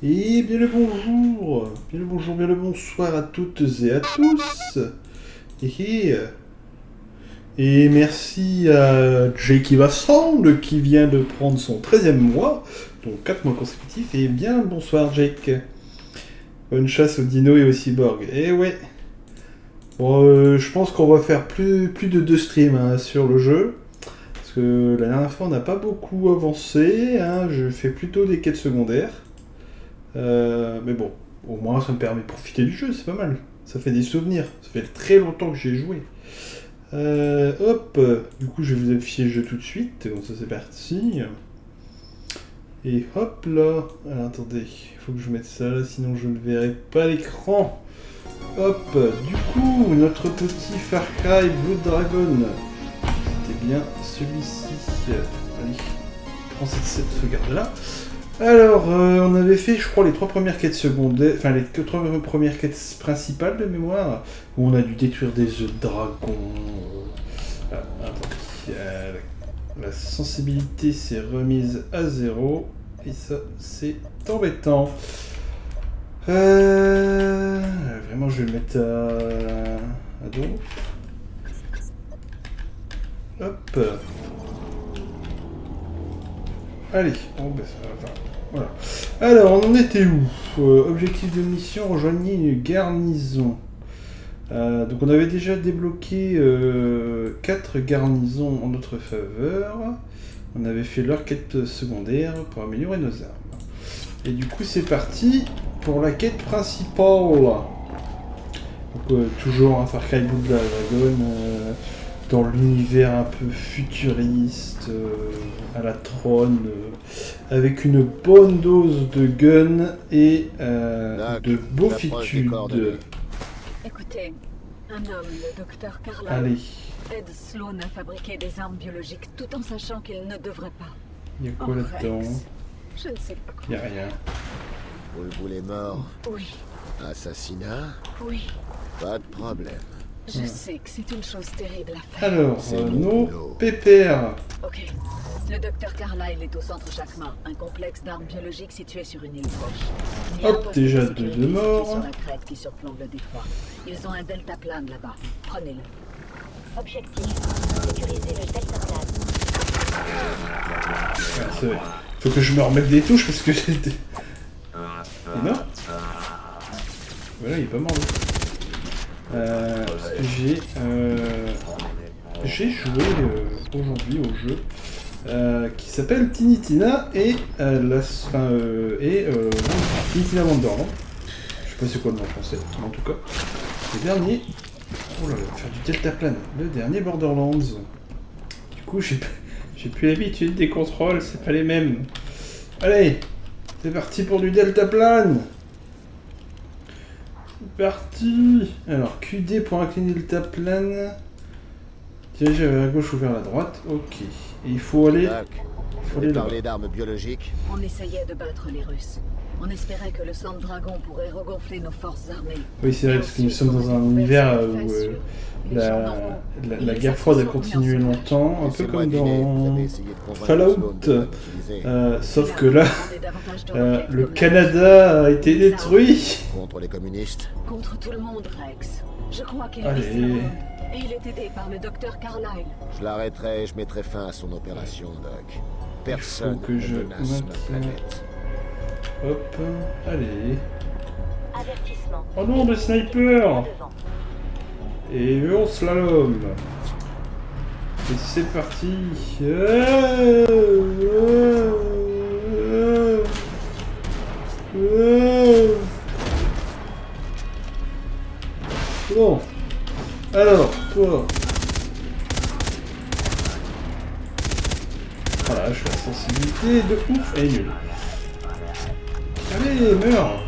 Et bien le bonjour, bien le bonjour, bien le bonsoir à toutes et à tous. Et, et merci à Jake Vassand qui vient de prendre son 13e mois, donc 4 mois consécutifs. Et bien bonsoir Jake. Bonne chasse aux dinos et aux cyborgs. Et ouais. Bon, euh, je pense qu'on va faire plus, plus de deux streams hein, sur le jeu. Parce que la dernière fois on n'a pas beaucoup avancé. Hein. je fais plutôt des quêtes secondaires. Euh, mais bon, au moins ça me permet de profiter du jeu, c'est pas mal. Ça fait des souvenirs. Ça fait très longtemps que j'ai joué. Euh, hop, du coup je vais vous afficher le jeu tout de suite. Donc ça c'est parti. Et hop là. Alors, attendez, il faut que je mette ça là, sinon je ne verrai pas l'écran. Hop, du coup, notre petit Far Cry Blood Dragon. C'était bien celui-ci. Allez, prends cette, cette sauvegarde là. Alors, euh, on avait fait, je crois, les trois premières quêtes secondaires, enfin les trois premières quêtes principales de mémoire, où on a dû détruire des œufs de dragon. Ah, attendez, euh, la sensibilité s'est remise à zéro, et ça, c'est embêtant. Euh, vraiment, je vais le mettre à, dos. Hop. Allez, ben ça va. Voilà. Alors, on en était où euh, Objectif de mission, rejoignez une garnison. Euh, donc on avait déjà débloqué 4 euh, garnisons en notre faveur. On avait fait leur quête secondaire pour améliorer nos armes. Et du coup c'est parti pour la quête principale. Donc toujours un Far Cry Blood Dragon dans l'univers un peu futuriste, euh, à la trône, euh, avec une bonne dose de gun et euh, de beaufitude. Écoutez, un homme, le docteur Carla, Allez. aide Sloan à fabriquer des armes biologiques tout en sachant qu'il ne devrait pas. Il y a quoi là-dedans Je ne sais pas Il quoi. n'y a rien. Vous le voulez mort? Oui, Assassinat? Oui. Pas de problème. Je sais que c'est une chose terrible à faire. Alors, euh, nos pépères. Ok. Le docteur Carlyle est au centre Jacquemin, un complexe d'armes biologiques situé sur une île proche. Hop, déjà de deux de morts. sur la crête qui surplombe le détroit. Ils ont un deltaplane là-bas. Prenez-le. Objectif, sécuriser le deltaplane. Ah, c'est vrai. Faut que je me remette des touches parce que j'étais... Il est mort Voilà, il est pas mort. Euh, parce que j'ai... euh, j'ai joué euh, aujourd'hui au jeu euh, qui s'appelle Tiny Tina et euh, la... Euh, et... Euh, Tiny Tina Wonderland. Je sais pas c'est quoi le nom français, mais en tout cas. Le dernier... Oh là là, faire du deltaplane. Le dernier Borderlands. Du coup, j'ai j'ai plus l'habitude des contrôles, c'est pas les mêmes. Allez, c'est parti pour du deltaplane. C'est parti. Alors, QD pour incliner le deltaplane. Diriger vers la gauche ou vers la droite. Ok. Et il faut aller... Il faut aller parler d'armes biologiques On essayait de battre les Russes. On espérait que le sang de dragon pourrait regonfler nos forces armées. Oui, c'est vrai, parce que nous sommes dans un univers où euh, la, la, la guerre froide a continué longtemps, un peu comme dans... Fallout. Euh, sauf que là, euh, le Canada a été détruit. Contre les communistes Contre tout le monde, Rex. Je crois qu'il Allez. Et il est aidé par le docteur Carlyle. Je l'arrêterai et je mettrai fin à son opération, Doc. Personne que ne je menace notre planète. Hop, allez. Avertissement. Oh non, des snipers. Et on slalom Et c'est parti Euh, euh, euh, euh. Bon. Alors, toi. Voilà, je suis la sensibilité de ouf et nulle. Allez, meurs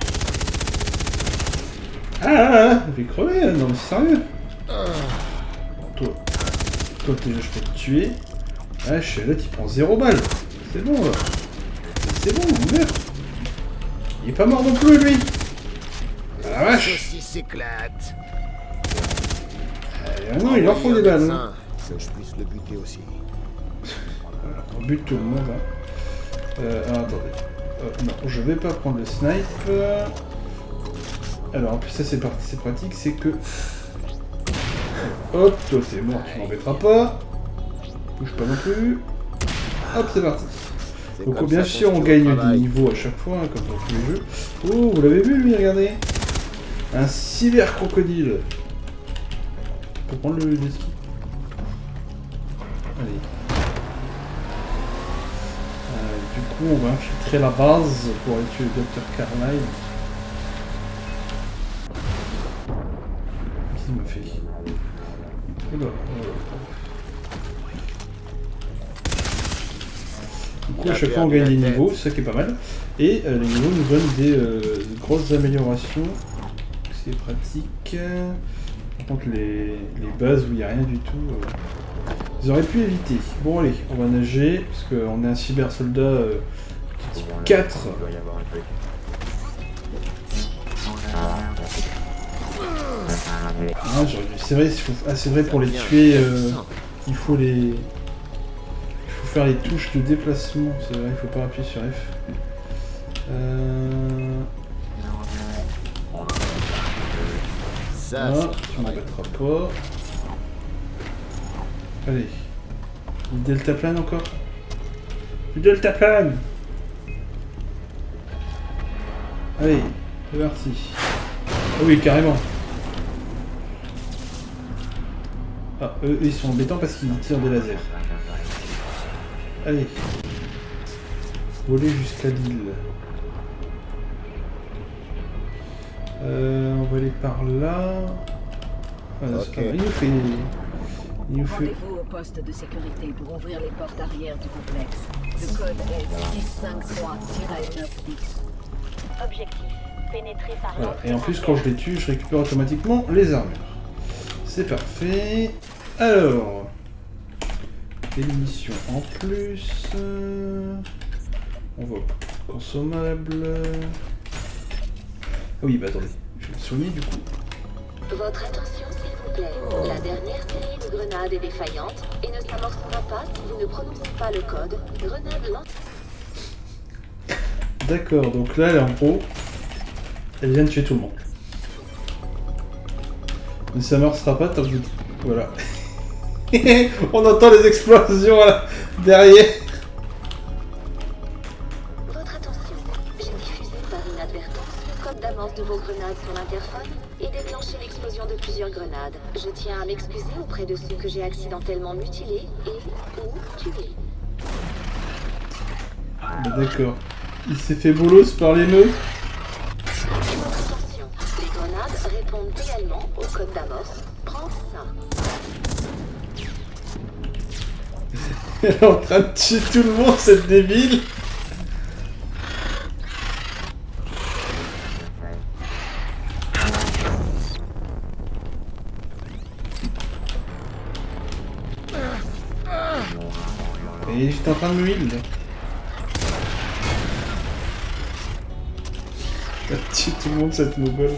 ah, ah, ah, je vais crever, non mais sérieux Bon, toi, toi déjà je peux te tuer. Ah, je suis là, tu prends zéro balle. C'est bon là. C'est bon, meurs. Il est pas mort non plus lui. Ah la vache. S'éclate Ah non, il en faut des balles. hein. Que je puisse le buter aussi. On bute tout le monde. Hein. Euh, attendez. Euh, non, je vais pas prendre le snipe. Alors, en plus, ça c'est parti, c'est pratique, c'est que... Hop, toi t'es mort, tu m'embêteras pas. Bouge pas non plus. Hop, c'est parti. Donc bien sûr, on gagne des niveaux à chaque fois, hein, comme dans tous les jeux. Oh, vous l'avez vu lui, regardez Un cyber crocodile. Pour prendre le, le ski. Allez. Euh, du on va infiltrer la base pour aller tuer le Dr Carlyle. Qu'est-ce qu'il m'a fait? Oula, oula. Du coup, à chaque fois, on gagne des niveaux, ça qui est pas mal. Et euh, les niveaux nous donnent des euh, de grosses améliorations. C'est pratique. Par contre, les, les bases où il n'y a rien du tout, euh, ils auraient pu éviter. Bon, allez, on va nager, parce qu'on est un cyber soldat euh, type 4. Il doit y avoir un truc. Ah, j'aurais dû- c'est vrai, ah, c'est vrai, pour les tuer, euh, il faut les. Il faut faire les touches de déplacement, c'est vrai, il faut pas appuyer sur F. Euh... Ça, Ah, pas. Allez. Du deltaplane encore? Du deltaplane Allez, c'est parti. Ah oui, carrément. Ah, eux, ils sont embêtants parce qu'ils tirent des lasers. Allez. Voler jusqu'à l'île. Euh, on va aller par là. Voilà, c'est Ok. pas mal. Il nous fait... Rendez-vous au poste de sécurité pour ouvrir les portes arrière du complexe. Le code est 653-9X. Objectif. Pénétrer par Voilà. Et en plus, quand je les tue, je récupère automatiquement les armures. C'est parfait. Alors... Des munitions en plus. euh, On va consommable. Ah oui, bah attendez. Je vais me soigner du coup. Votre attention, plaît. La dernière série de grenades est défaillante et ne s'amorcera pas si vous ne prononcez pas le code. Grenade. D'accord, donc là, elle est en pro. Elle vient de tuer tout le monde. Mais ça ne marchera pas tant que vous... Voilà. On entend les explosions là, derrière. Votre attention. J'ai diffusé par inadvertance le code d'amorce de vos grenades sur l'interphone plusieurs grenades. Je tiens à m'excuser auprès de ceux que j'ai accidentellement mutilés et ou tués. D'accord. Il s'est fait bolos par les nœuds. Votre attention. Les grenades répondent également au code d'amorce. Prends ça. Elle est en train de tuer tout le monde, cette débile. J'étais en train de me a tué tout le monde, cette noble.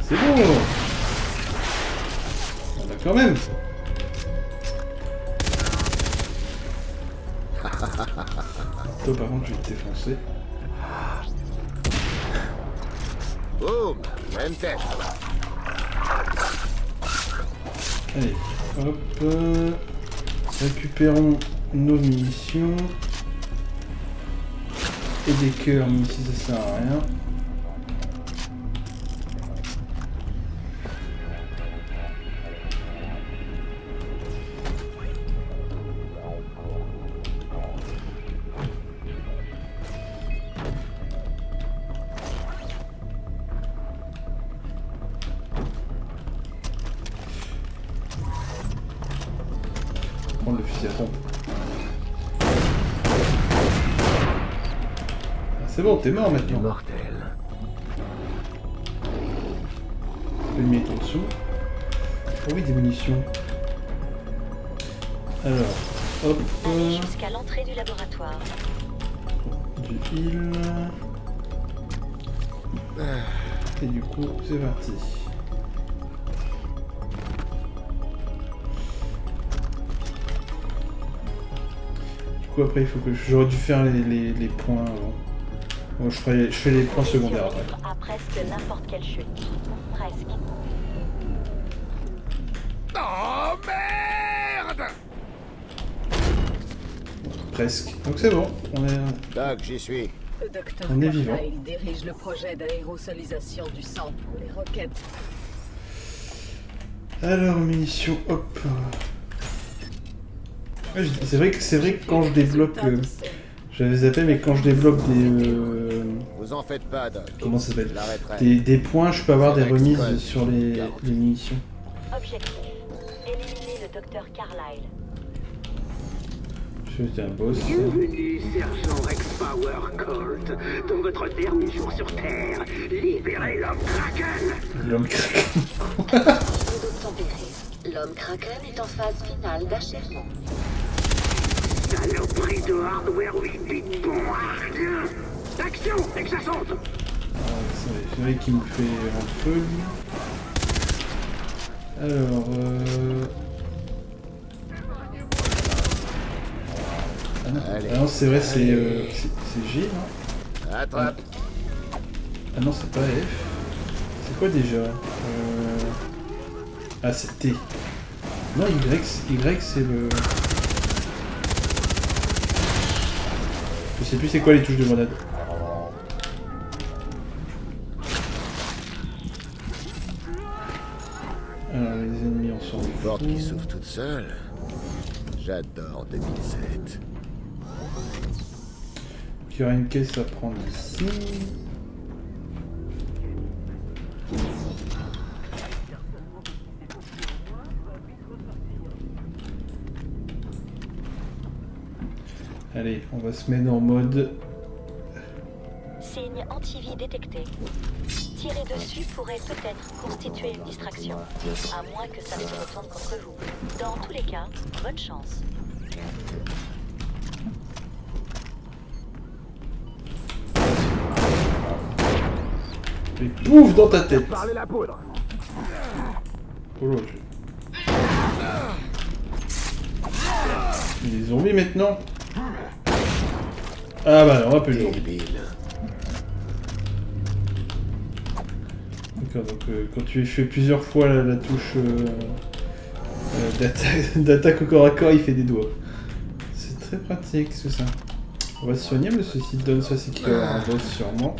C'est bon On a quand même Toi par contre je vais te défoncer. Boum Même tête. Allez, hop. récupérons nos munitions. Et des cœurs, même si ça sert à rien. T'es mort maintenant. Mortel. L'ennemi est en dessous. Oh oui, des munitions. Alors, hop, jusqu'à l'entrée du laboratoire. du heal. Et du coup, c'est parti. Je coup, après, il faut que j'aurais dû faire les, les, les points avant. Bon, je, ferai, je fais les points secondaires après. Survivre à presque n'importe quelle chute. Presque. Oh merde Presque. Donc c'est bon. On est. Doc, j'y suis. Le docteur On est vivant. Carlyle dirige le projet d'aérosolisation du sang pour les roquettes. Alors, munitions, hop. C'est vrai que c'est vrai que quand je débloque, Résultat euh, j'avais zappé, mais quand je débloque des euh, Vous en faites pas, Doc. comment ça s'appelle, des, des points, je peux avoir des remises sur les, les munitions. Objectif. Éliminer le docteur Carlyle. Je suis un boss. Bienvenue, sergent Rex Power Colt. Dans votre dernier jour sur Terre, libérez l'homme Kraken L'homme. Tempéré. L'homme Kraken est en phase finale d'achèvement. Saloperie de hardware 8 bits bon hard. Action Exascente Ah, c'est c'est vrai qu'il me fait un feu. lui. Alors, euh... Ah non, ah c'est vrai, c'est euh, G, non Attrape. Ah non, c'est pas F. C'est quoi déjà? Euh... Ah, c'est T. Non, Y, Y c'est le... Je sais plus c'est quoi les touches de grenade. Les ennemis, on s'en Une porte qui fout. s'ouvre toute seule. J'adore 2007. Il y aura une caisse à prendre ici. Allez, on va se mettre en mode... Signe anti-vie détecté. Tirer dessus pourrait peut-être constituer une distraction. À moins que ça ne se retourne contre vous. Dans tous les cas, bonne chance. Et pouf dans ta tête la poudre Oh là, je- Il maintenant Ah bah non, on va plus de D'accord, donc euh, quand tu fais plusieurs fois la, touche d'atta- d'attaque au corps à corps, il fait des doigts. C'est très pratique, c'est ça. On va se soigner, mais ceci donne ça, c'est qu'il y aura un boss sûrement.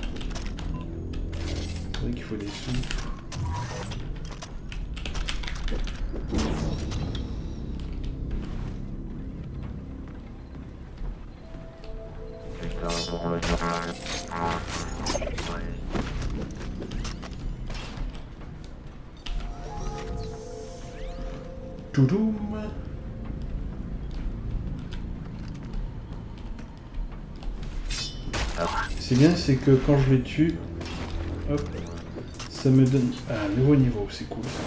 C'est vrai qu'il faut des sous. Toudoum C'est bien, c'est que quand je les tue, hop, ça me donne ah, un nouveau niveau, c'est cool ça.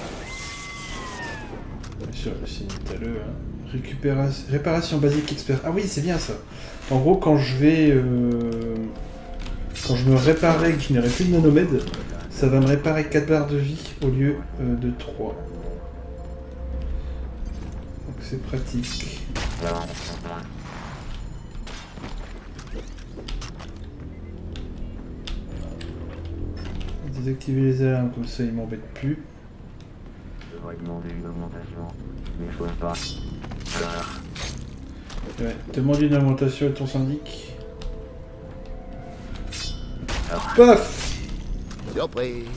Bien sûr, le signe hein. Récupération, réparation basique expert. Ah oui, c'est bien ça. En gros, quand je vais, euh, quand je me réparais et que je n'aurai plus de nanomède, ça va me réparer 4 barres de vie au lieu euh, de 3. C'est pratique. Désactiver les alarmes, comme ça ils m'embêtent plus. Je devrais demander une augmentation, mais je peux pas. Ouais, demande une augmentation à ton syndic. Paf Surprise.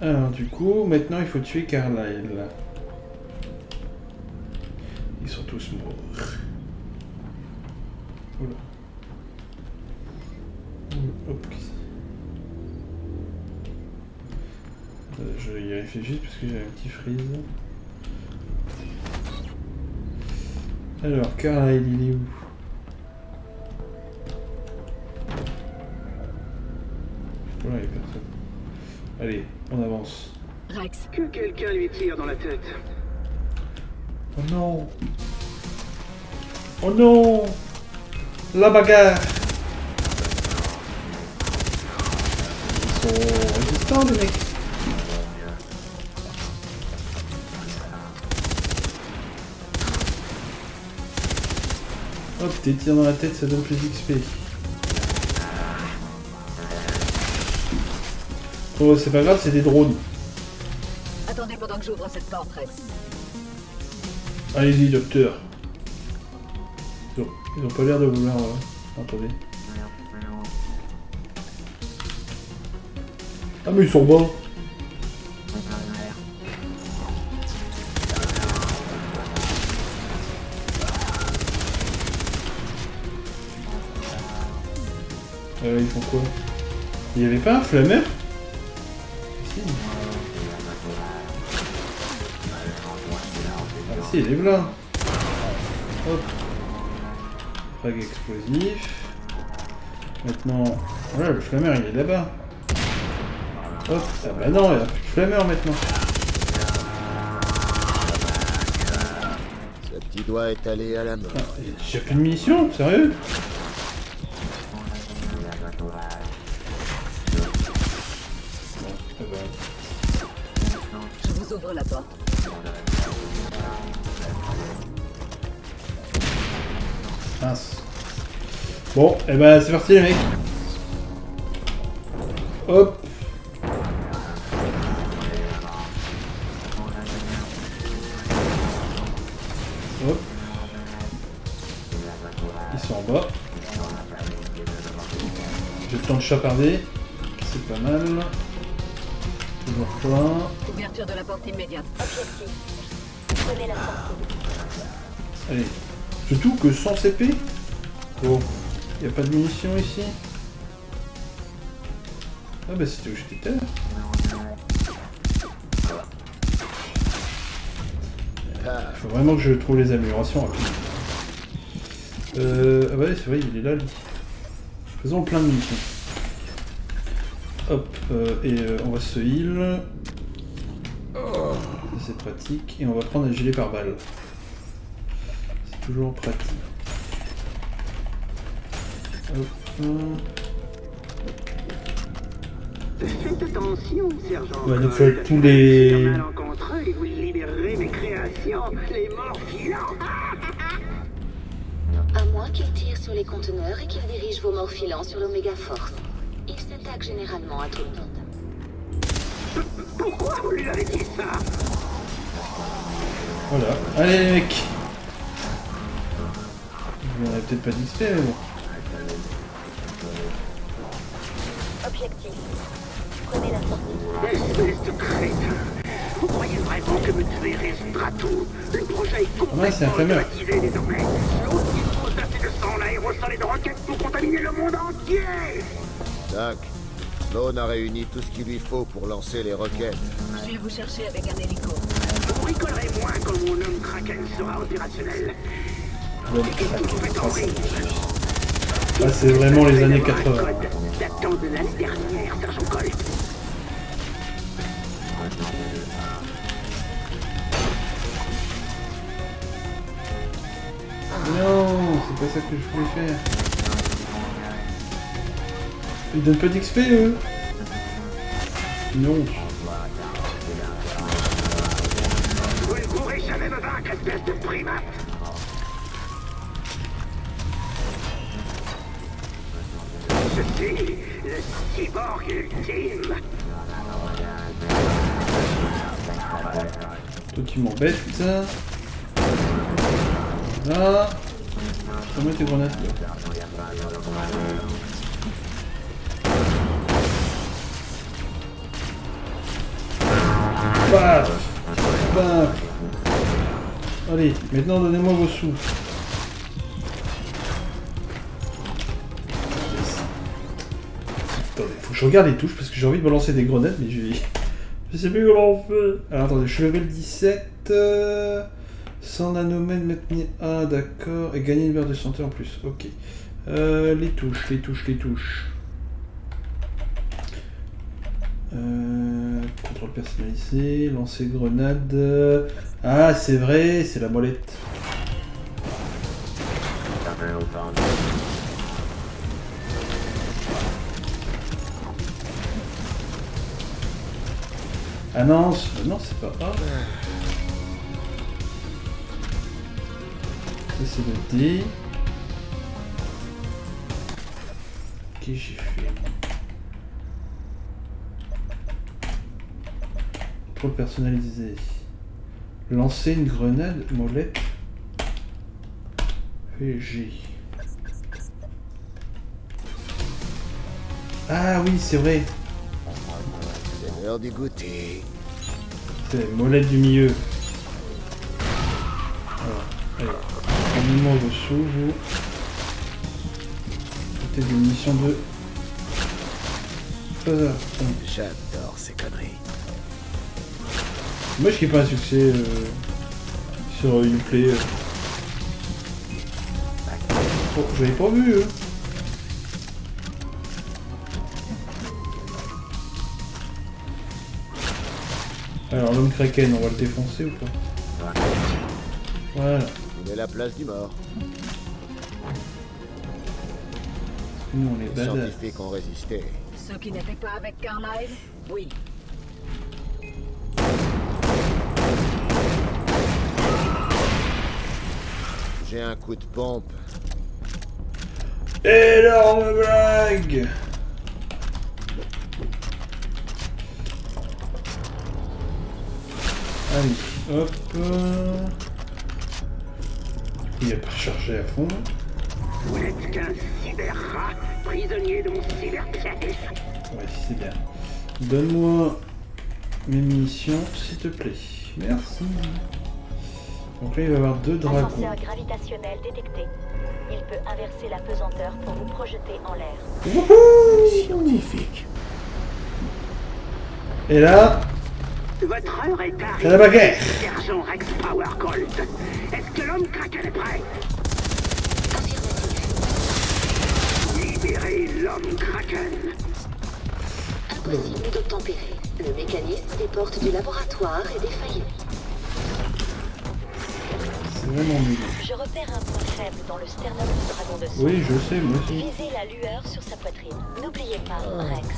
Alors du coup, maintenant il faut tuer Carlyle. Tous. Oula. Hop. Euh, Je vais y réfléchir parce que j'ai un petit freeze. Alors, Carlyle, il est où? Voilà, il y a personne. Allez, on avance. Rex, Que quelqu'un lui tire dans la tête. Oh non Oh non La bagarre Ils sont résistants les mecs Hop, tes tirs dans la tête, ça donne plus d'XP. Oh, c'est pas grave, c'est des drones. Attendez pendant que j'ouvre cette porte. Allez-y, docteur. Ils ont, pas l'air de vouloir... euh, Attendez. Ah mais ils sont bons. Euh, ils font quoi? Il y avait pas un flammeur Si. Ah si, il est blanc. Hop. Frag explosif. Maintenant, voilà, le flammeur il est là-bas. Hop, ah bah non, il n'y a plus de flammeur maintenant. Ce petit doigt est allé à la mort. Ah, J'ai plus de munitions, sérieux? Mince. Bon, et eh ben c'est parti les mecs. Hop. Hop. Ils sont en bas. J'ai le temps de chaparder. C'est pas mal. Toujours plein. Ouverture de la porte immédiate. Objectif. Prenez la sortie. Allez. Surtout que sans CP. Bon. Y a pas de munitions ici. Ah bah c'était où j'étais l'heure. Ah, Faut vraiment que je trouve les améliorations rapidement. Euh, ah bah c'est vrai, il est là, lui. Faisons plein de munitions. Hop, euh, et euh, on va se heal. Oh, c'est pratique. Et on va prendre un gilet par balle. Toujours pratique. Faites attention, sergent. Ouais, donc, euh, tous les- et vous libérerez mes créations, les morts. À moins qu'il tire sur les conteneurs et qu'il dirige vos morts filants sur l'Oméga Force. Il s'attaque généralement à tout le monde. Pourquoi vous lui avez dit ça? Voilà. Allez les mecs On aurait peut-être pas d'XP, mais bon. Objectif. Prenez la sortie. Espèce de crétin Vous croyez vraiment que me tuer résoudra tout Le projet est Ah ouais, c'est un complètement automatisé désormais. L'autre dispose d'assez de sang, l'aérosol et de roquettes pour contaminer le monde entier Doc, Lone a réuni tout ce qu'il lui faut pour lancer les roquettes. Je vais vous chercher avec un hélico. Vous rigolerez moins quand mon homme Kraken sera opérationnel. Rire. Ah, c'est vraiment les années Le 80. code datant de l'année dernière, sergent Colt. Non, c'est pas ça que je voulais faire. Ils donnent pas d'XP eux Non. M'embête. Là. Je mettre tes grenades. Allez, maintenant donnez-moi vos sous. Faut que je regarde les touches parce que j'ai envie de balancer des grenades, mais je je sais plus comment on fait. Alors attendez, je suis level 17. Euh, 100 nanomètres, maintenir A, d'accord. Et gagner une barre de santé en plus. Ok. Euh, les touches, les touches, les touches. Euh, contrôle personnalisé, lancer grenade. Ah, c'est vrai, c'est la molette. Ah non, c'est- non c'est pas A. Ça c'est le D. que j'ai fait Trop personnalisé. Lancer une grenade molette. Ah oui, c'est vrai. C'est l'heure du goûter. C'est molette du milieu. Allez. Prenez-moi vos sous, vous. C'était des munitions de... J'adore ces conneries. Moi, je qui pas un succès euh, sur Uplay. Euh. Oh, j'avais pas vu, hein. Alors, l'homme kraken, on va le défoncer ou pas? Voilà. La place du mort. Nous, on est Les badass. scientifiques ont résisté. Ceux qui n'étaient pas avec Carlyle? Oui. J'ai un coup de pompe. Énorme blague Allez, hop. Chargé à fond. Vous n'êtes qu'un cyberrat, prisonnier de mon cyberpiège. Ouais, c'est bien. Donne-moi mes munitions, s'il te plaît. Merci. Donc là, il va y avoir deux dragons. Ascenseur gravitationnel détecté. Il peut inverser la pesanteur pour vous projeter en l'air. Scientifique. Et là, Votre heure est c'est la arrivée, baguette. sergent Rex Power Colt. Est-ce que l'homme Kraken est prêt? Libérez l'homme Kraken. Impossible d'obtempérer. Le mécanisme des portes du laboratoire est défaillant. C'est vraiment nul. Je repère un point faible dans le sternum du dragon de sang. Oui, je sais, moi aussi. Visez la lueur sur sa poitrine. N'oubliez pas, Rex.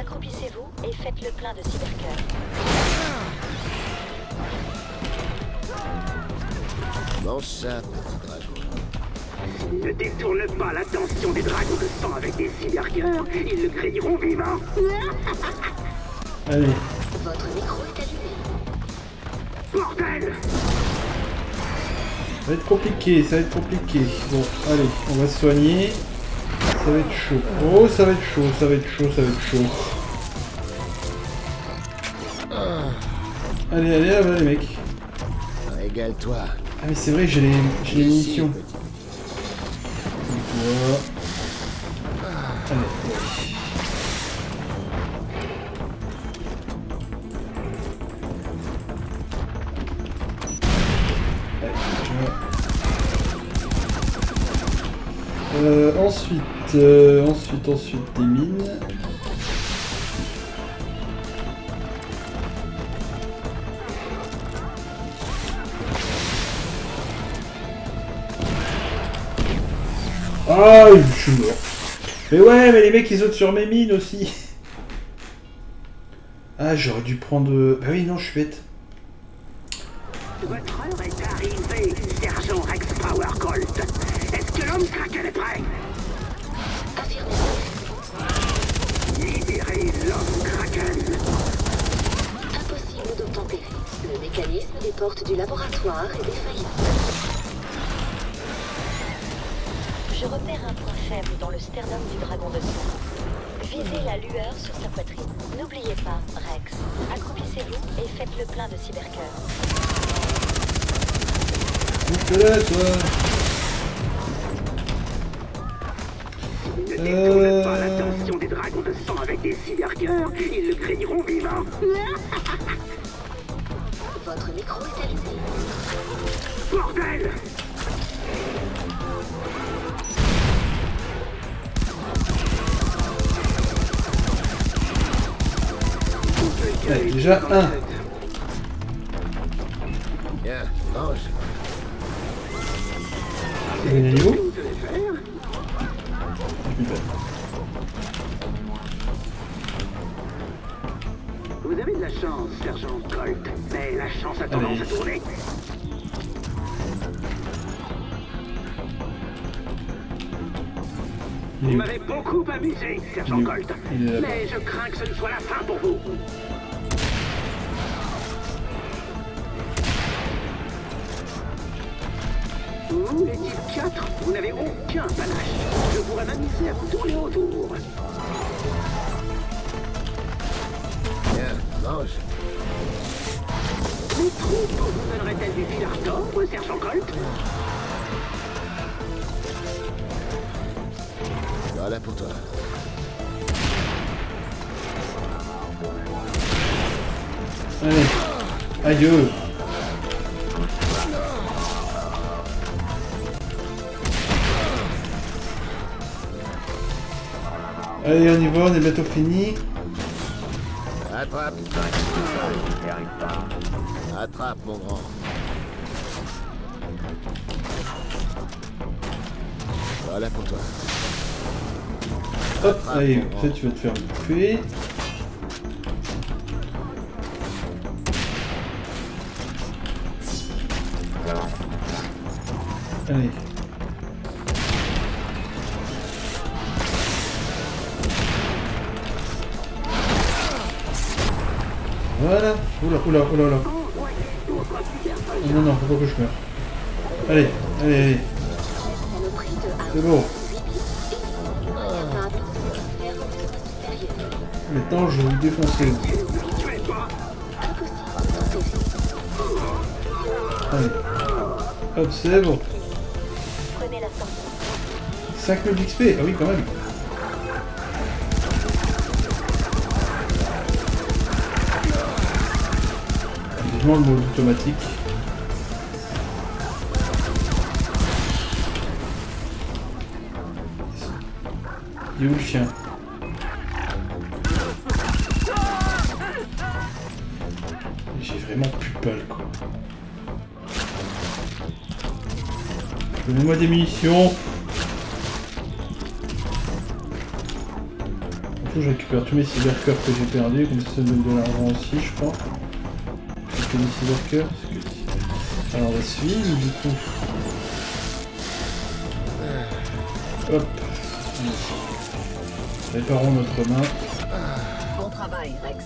Accroupissez-vous et faites le plein de cybercœur. Ça. Ne détourne pas l'attention des dragons de sang avec des cybercœurs. Ils le grillерont vivant. Allez, Votre micro est allumé. Bordel ça va être compliqué, ça va être compliqué. Bon, allez, on va se soigner. Ça va être chaud. Oh, ça va être chaud, ça va être chaud, ça va être chaud. Allez, allez, là-bas, les mecs. Régale-toi. Ah, mais c'est vrai, j'ai les, j'ai les munitions. petit. Euh, ensuite, euh, ensuite, ensuite, des mines. Ah, je suis mort. Mais ouais, mais les mecs, ils sautent sur mes mines aussi. Ah, j'aurais dû prendre... Bah oui, non, je suis bête. Aïe. Allez, on y va, on est bientôt fini. Attrape. Attrape, mon grand. Voilà pour toi. Hop, allez, ça tu vas te faire bouffer. Allez. Voilà. Oula, oula, oula, oula. Oh, non, non, faut pas que je meure. Allez, allez, allez. C'est bon. Maintenant, je vais vous défoncer. Allez. Hop, c'est bon. Prenez la sortie. 5000 d'XP, ah oui, quand même. Vivement le mode automatique. Il est où le chien J'ai vraiment plus balles quoi. Donnez-moi des munitions. Je récupère tous mes cybercœurs que j'ai perdus, comme ça ça me donne de l'argent aussi, je crois. J'ai que mes cybercœurs. que- Alors, on va suivre, du coup. Hop. Réparons notre main. Bon travail, Rex.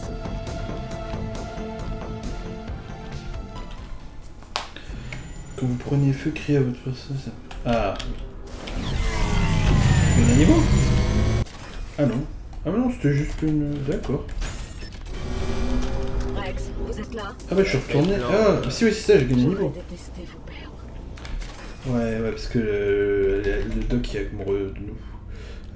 Quand vous prenez feu, criez à votre personne. Ah. Une... D'accord. Rex, vous êtes là Ah bah je suis retourné. Ah, si oui, c'est ça, j'ai gagné un niveau. Ouais, ouais, parce que le, doc est amoureux de nous.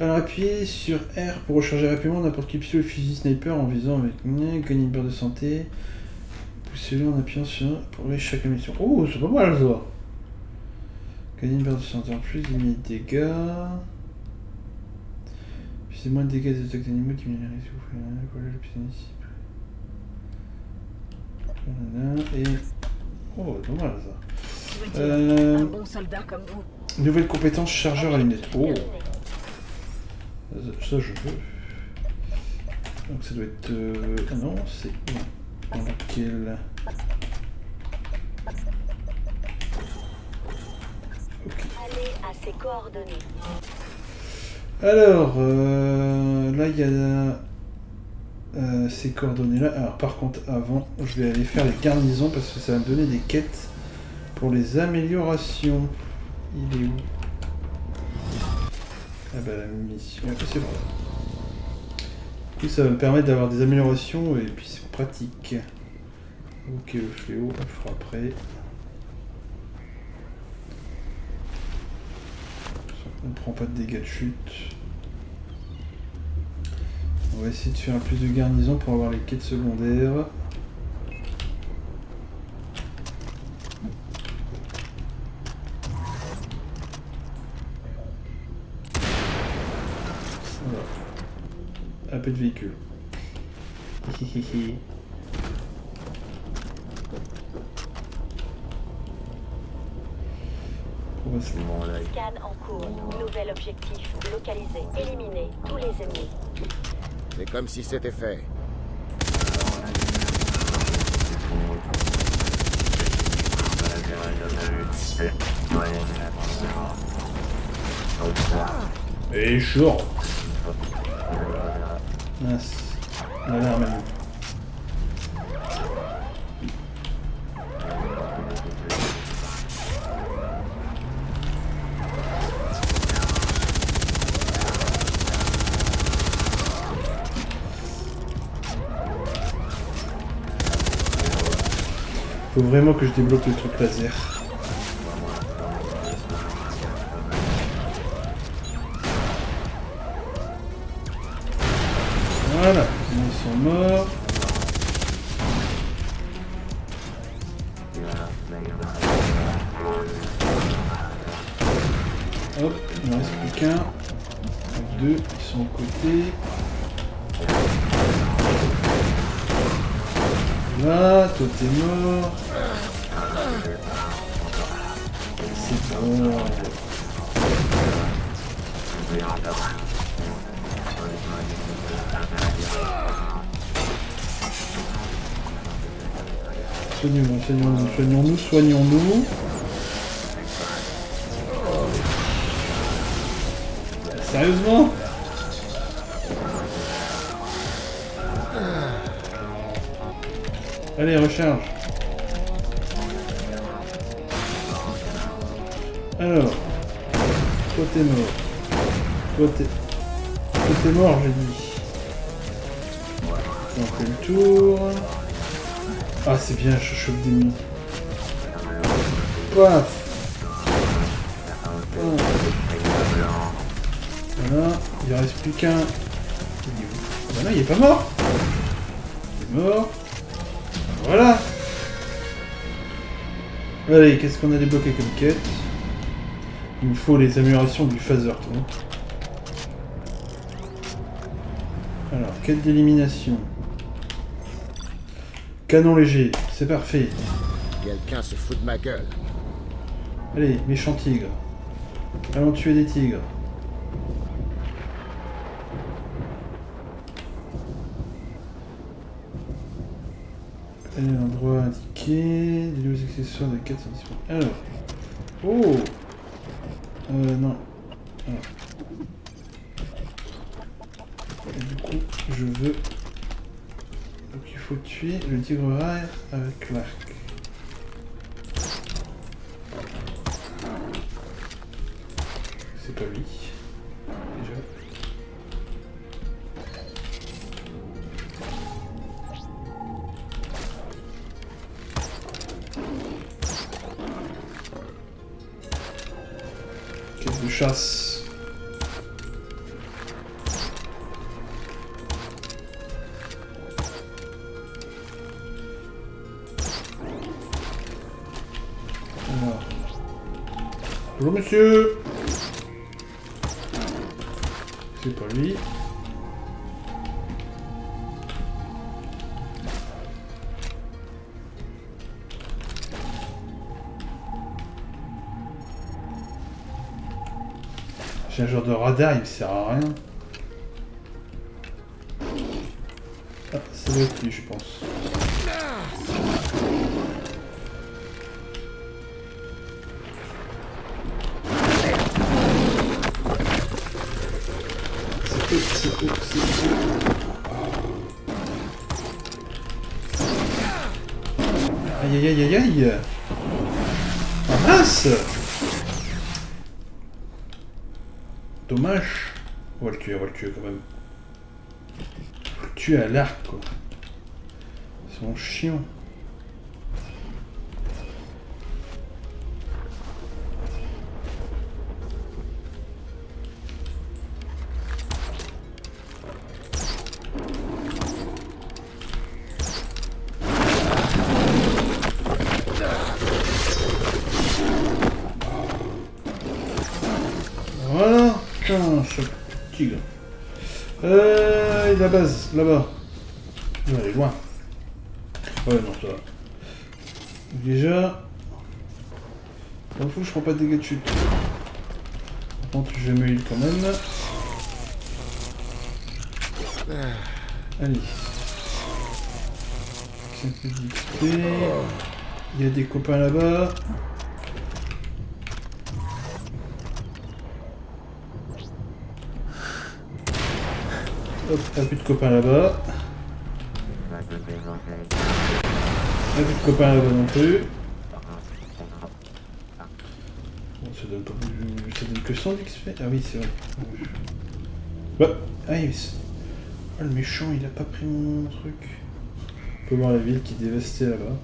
Alors appuyez sur R pour recharger rapidement n'importe quel pistolet ou fusil sniper en visant avec gagner une barre de santé. Poussez-le en appuyant sur pour aller chaque mission. Oh, c'est pas mal ça. Gagner une barre de santé en plus, diminuer les dégâts. C'est moins de dégâts des attaques d'animaux qui viennent les risques. Voilà le plus ici. Voilà, Et. Oh, mal ça. Euh, Un bon soldat comme vous. Nouvelle compétence chargeur à lunettes. Oh, ça je veux. Donc ça doit être. euh, Ah non, c'est. Dans lequel. Ok. Allez à ses coordonnées. Alors, euh, là il y a euh, ces coordonnées là. Alors par contre, avant, je vais aller faire les garnisons parce que ça va me donner des quêtes pour les améliorations. Il est où? Ah bah la mission. C'est bon. Du coup, ça va me permettre d'avoir des améliorations et puis c'est pratique. Ok, le fléau, on le fera après. On prend pas de dégâts de chute. On va essayer de faire plus de garnison pour avoir les quêtes secondaires. Voilà. Un peu de véhicule. Scan en cours. Nouvel objectif. Localisé. Éliminer tous les ennemis. C'est comme si c'était fait. Et chaud Mince. L'alarme vraiment que je débloque le truc laser. Soignons-nous, soignons-nous. Sérieusement? Allez, recharge. Alors. Toi t'es mort. Toi t'es mort, j'ai dit. On fait le tour. Ah, c'est bien, je chope des mines. Paf Voilà, il reste plus qu'un. Il est où Ah non, il est pas mort Il est mort. Voilà Allez, qu'est-ce qu'on a débloqué comme quête? Il me faut les améliorations du phaser, toi. Alors, quête d'élimination. Canon léger, c'est parfait. Quelqu'un se fout de ma gueule. Allez, méchant tigre. Allons tuer des tigres. Allez, endroit indiqué. Des nouveaux accessoires de 4 sont disponibles. Alors. Oh Euh, non. Alors. Et du coup, je veux... Donc il faut tuer le tigre rare avec l'arc. Lui. Déjà. Quête de chasse. Bonjour monsieur J'ai un genre de radar, il me sert à rien. Ah, ça doit être lui, je pense. Aïe aïe aïe Ah mince Dommage. On va le tuer, on va le tuer quand même. Faut le tuer à l'arc quoi. C'est mon chiant. Pas dégâts de chute. Par contre, je me heal quand même. Allez. Il y a des copains là-bas. Hop, un plus de copains là-bas. Un plus de copains là-bas non plus. d'XP Ah oui, c'est vrai. Ouais. Ah, il... oh, le méchant, il a pas pris mon truc. On peut voir la ville qui est dévastée là-bas.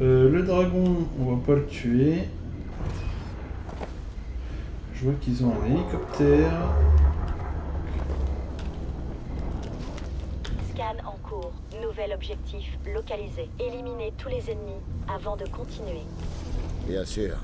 Euh, le dragon, on va pas le tuer. Je vois qu'ils ont un hélicoptère. Scan en cours. Nouvel objectif, localiser. Éliminer tous les ennemis avant de continuer. Bien sûr.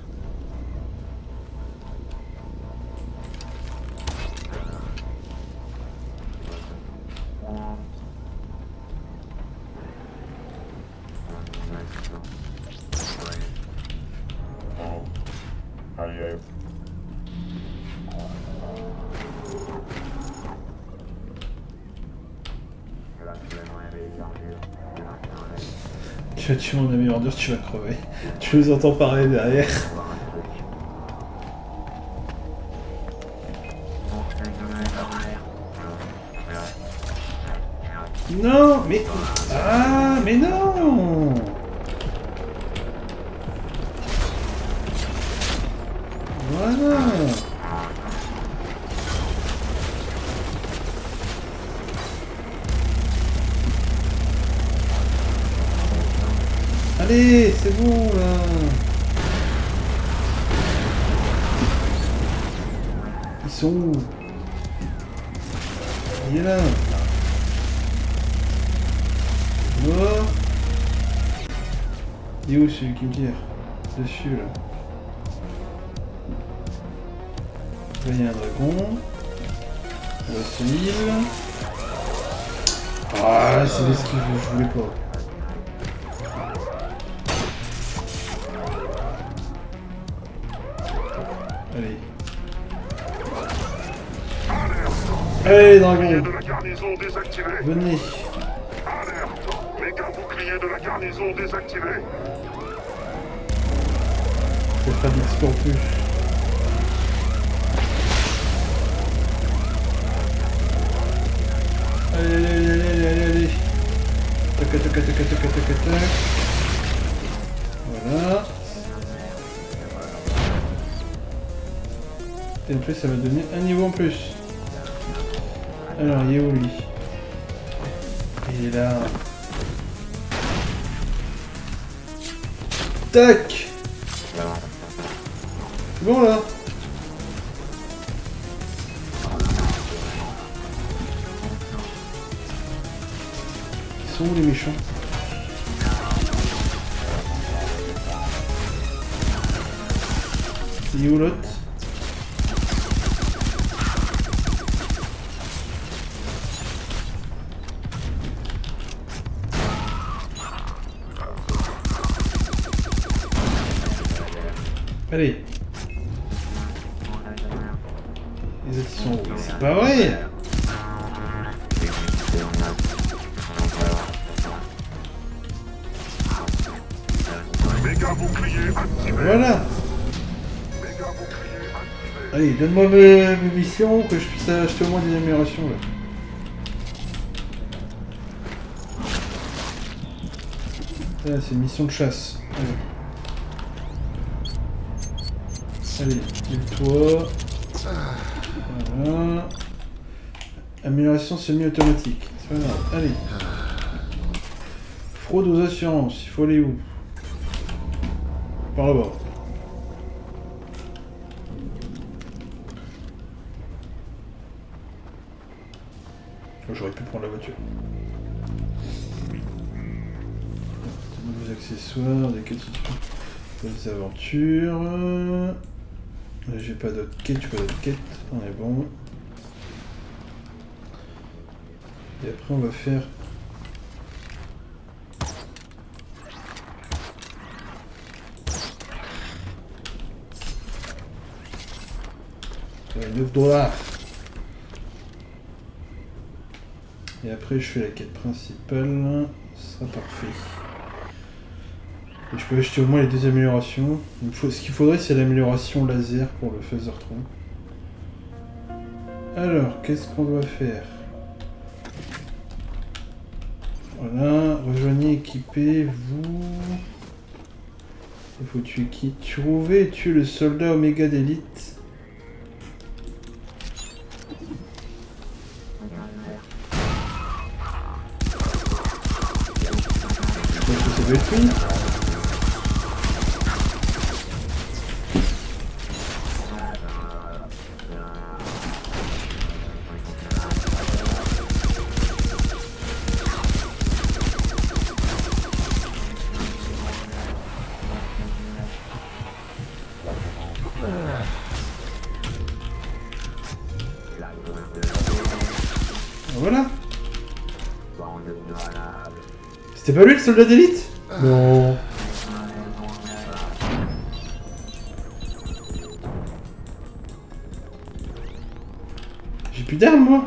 Tu vas tuer mon ami ordure, tu vas crever. Tu les entends parler derrière. Non, mais... Ah, mais non c'est bon là Ils sont où? Il est là Mort Il est où celui qui me tire? Dessus là. Là il y a un dragon. Là c'est. Ah c'est l'esquive, je voulais pas. Allez, dragon de la garnison désactivé. Venez Alerte Méga bouclier de la garnison désactivé. Je vais faire d'XP en plus. Allez, allez, allez, allez, allez, allez. Tac, tac, tac, tac, tac, tac, tac, tac. Voilà. Et en plus, ça va donner un niveau en plus. Alors, il est où lui? Il est là. Tac! Bon là. Ils sont où les méchants? Il est où l'autre? Allez Les autres sont C'est pas vrai. Voilà. Allez, donne-moi mes, mes missions que je puisse acheter au moins des améliorations là. C'est une mission de chasse. Allez. Heal-toi. Voilà. Amélioration semi-automatique. C'est pas grave. Allez. Fraude aux assurances. Il faut aller où? Par là-bas. Oh, J'aurais pu prendre la voiture. De nouveaux accessoires, des quêtes, des aventures. Là, j'ai pas d'autres quêtes, j'ai pas d'autres quêtes. On est bon. Et après, on va faire. Ouais, 9 dollars. Et après, je fais la quête principale. Ce sera parfait. Je peux acheter au moins les deux améliorations. Ce qu'il faudrait, c'est l'amélioration laser pour le Phaser 3. Alors, qu'est-ce qu'on doit faire? Voilà, rejoignez, équipez, vous. Il faut tuer qui? Trouver et tuer le soldat Oméga d'élite. Soldat d'élite Non. J'ai plus d'armes moi.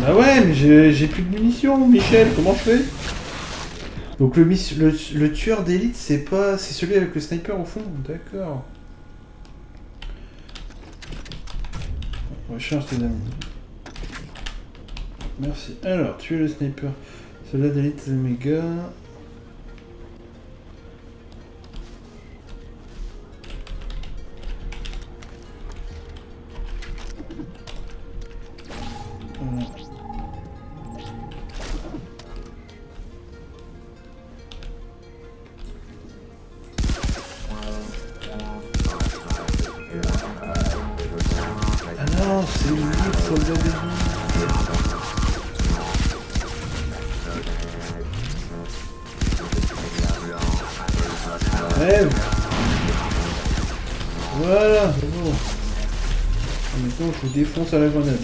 Bah ouais, mais j'ai j'ai plus de munitions, Michel, comment je fais? Donc le, le, tueur d'élite, c'est pas... C'est celui avec le sniper au fond D'accord. Recharge tes amis. Merci. Alors, tuer le sniper. Soldat d'élite Omega. Maintenant, je vous défonce à la grenade.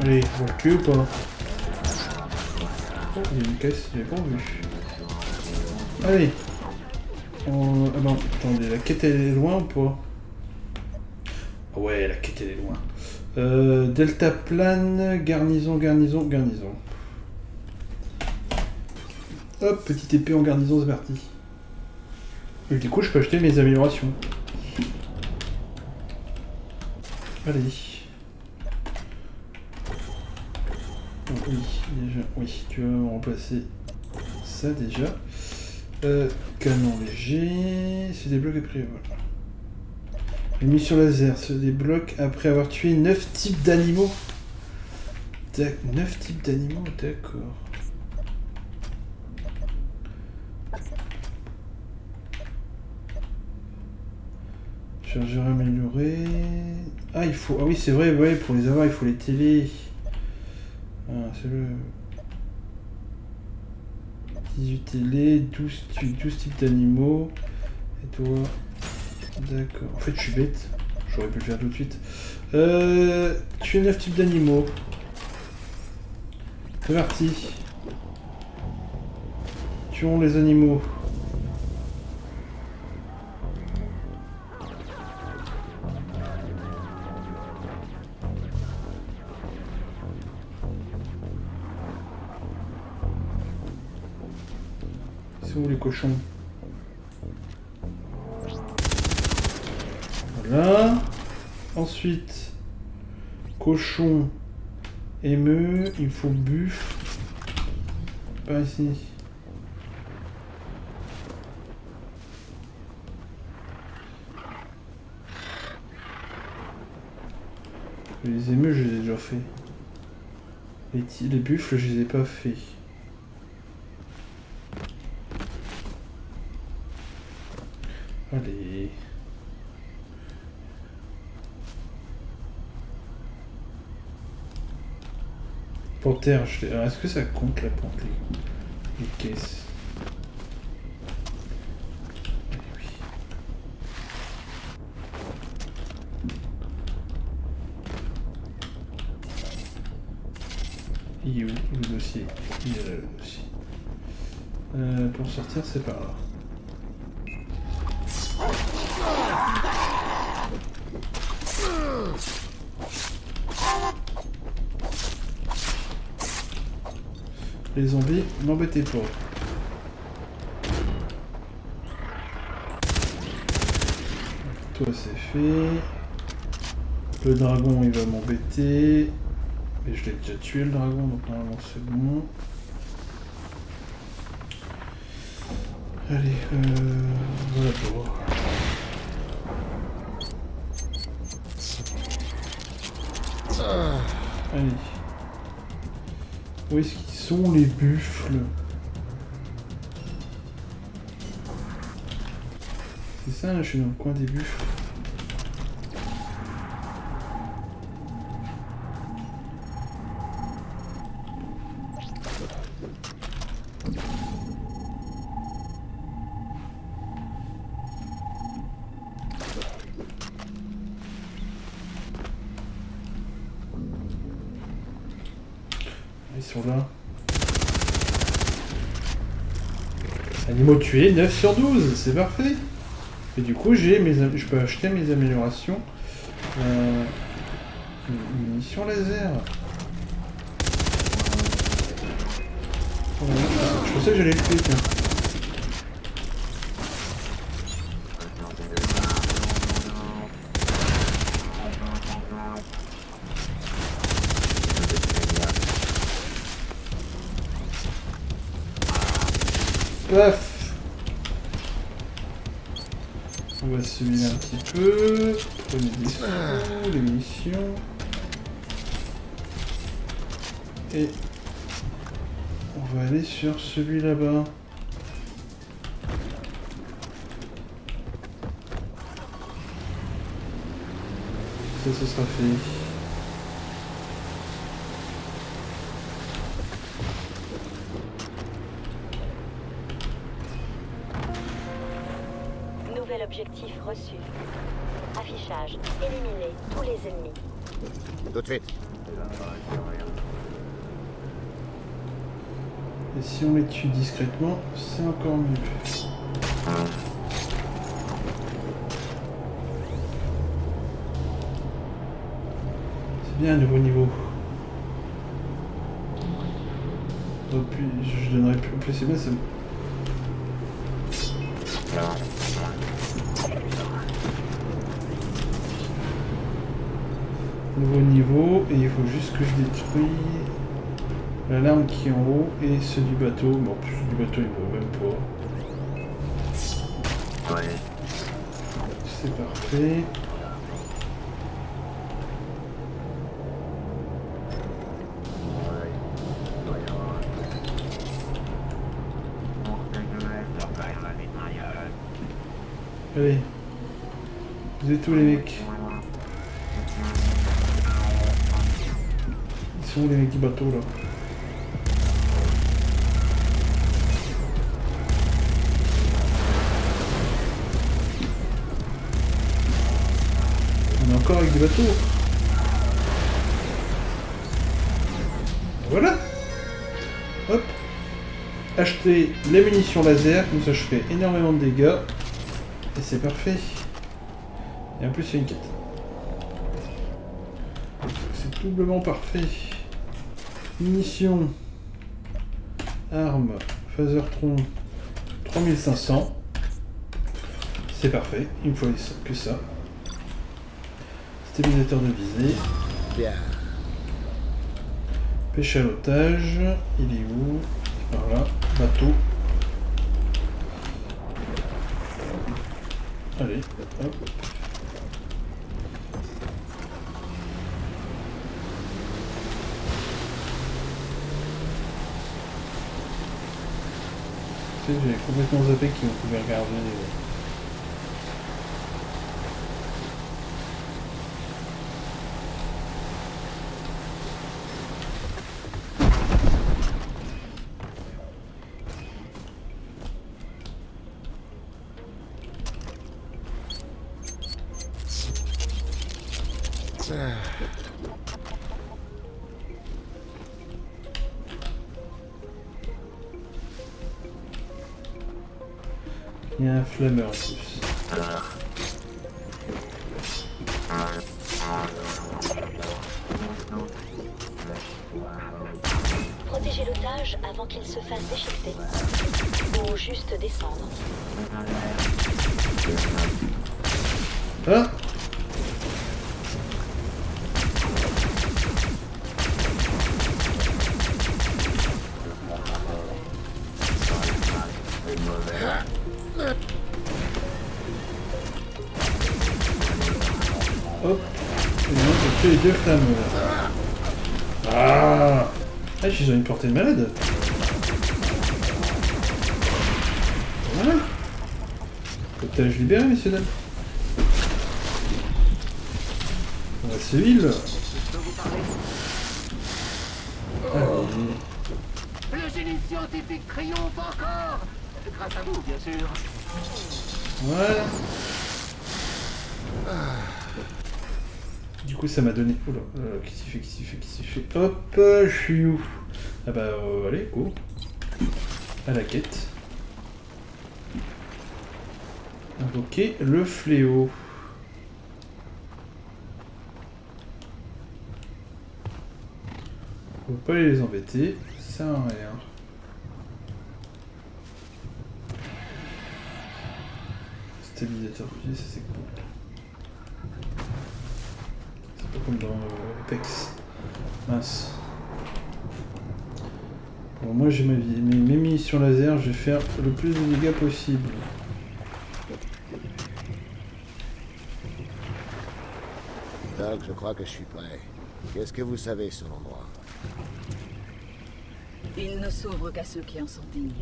Allez, on le ou pas Oh, il y a une caisse, j'avais pas vu. Allez. Ah non, attendez, la quête elle est loin ou pas Ouais, la quête elle est loin. Euh, Delta plane, garnison, garnison, garnison. Hop, petite épée en garnison, c'est parti. Et du coup, je peux acheter mes améliorations. Allez. Oui, déjà, oui, tu vas remplacer ça déjà. Euh, canon léger, se débloque après. Voilà. Émission laser se débloque après avoir tué 9 types d'animaux. 9 types d'animaux, d'accord. Chargeur amélioré. Ah, il faut. Ah oui, c'est vrai, ouais, pour les avoir, il faut les télé. Ah, c'est le. 18 télé, 12, tu- 12 types d'animaux. Et toi? D'accord. En fait, je suis bête. J'aurais pu le faire tout de suite. Euh, tu es 9 types d'animaux. C'est parti. Tuons les animaux. Sont où les cochons? Voilà. Ensuite, cochon, émeu, il faut buffle. Pas ici. Les émeus, je les ai déjà fait. Les, les buffles, je les ai pas fait. Allez. Panthère, je Est-ce que ça compte la panthère Les caisses? Eh. Il est où le dossier? Il est là le dossier. Euh, pour sortir, c'est par là. Les zombies, m'embêtez pas. Toi, c'est fait. Le dragon, il va m'embêter. Mais je l'ai déjà tué, le dragon, donc normalement c'est bon. Allez, euh, voilà pour. Allez. Où est-ce qu'ils sont les buffles C'est ça, là, je suis dans le coin des buffles. Tués, 9 sur 12, c'est parfait. Et du coup, j'ai mes, je peux acheter mes améliorations. Euh, une munition laser. Je pensais que j'allais le tuer. Paf On va se vider un petit peu. Prenez des sous, des munitions. Et on va aller sur celui là-bas. Ça, ce sera fait. Nouvel objectif reçu. Affichage. Éliminer tous les ennemis. Tout de suite. Et si on les tue discrètement, c'est encore mieux. C'est bien un nouveau niveau. Puis, je donnerais plus. En plus, c'est bien, c'est. Nouveau niveau, et il faut juste que je détruis l'alarme qui est en haut et ceux du bateau. Bon, en plus, ceux du bateau, ils ne même pas. Ouais. C'est parfait. Allez. Vous êtes où les mecs? Ils sont où les mecs du bateau là? Bateaux Voilà Hop Acheter les munitions laser, comme ça je fais énormément de dégâts. Et c'est parfait. Et en plus, il y a une quête. C'est doublement parfait. Munitions. Armes. Phasertron. 3500. C'est parfait. Il me faut que ça. Stabilisateur de visée. Bien. Pêche à l'otage. Il est où? Par là. Bateau. Allez, hop. J'ai complètement zappé qu'on pouvait regarder flammes. Ah Ah, ils ont une portée de malade Voilà Otage libéré, messieurs dames On va civil Allez. Le génie scientifique triomphe encore Grâce à vous, bien sûr. Voilà. Du coup, ça m'a donné. Oula, euh, qu'est-ce qu'il fait, qu'est-ce qu'il fait, qu'est-ce qu'il fait? Hop, je suis où? Ah bah, euh, allez, go. À la quête. Invoquer le fléau. Faut pas les embêter, ça sert à rien. Stabilisateur ça c'est cool. Comme dans euh, Apex. Mince. Bon, moi j'ai ma vie. Mes, mes munitions laser, je vais faire le plus de dégâts possible. Doc, je crois que je suis prêt. Qu'est-ce que vous savez sur l'endroit? Il ne s'ouvre qu'à ceux qui en sont dignes.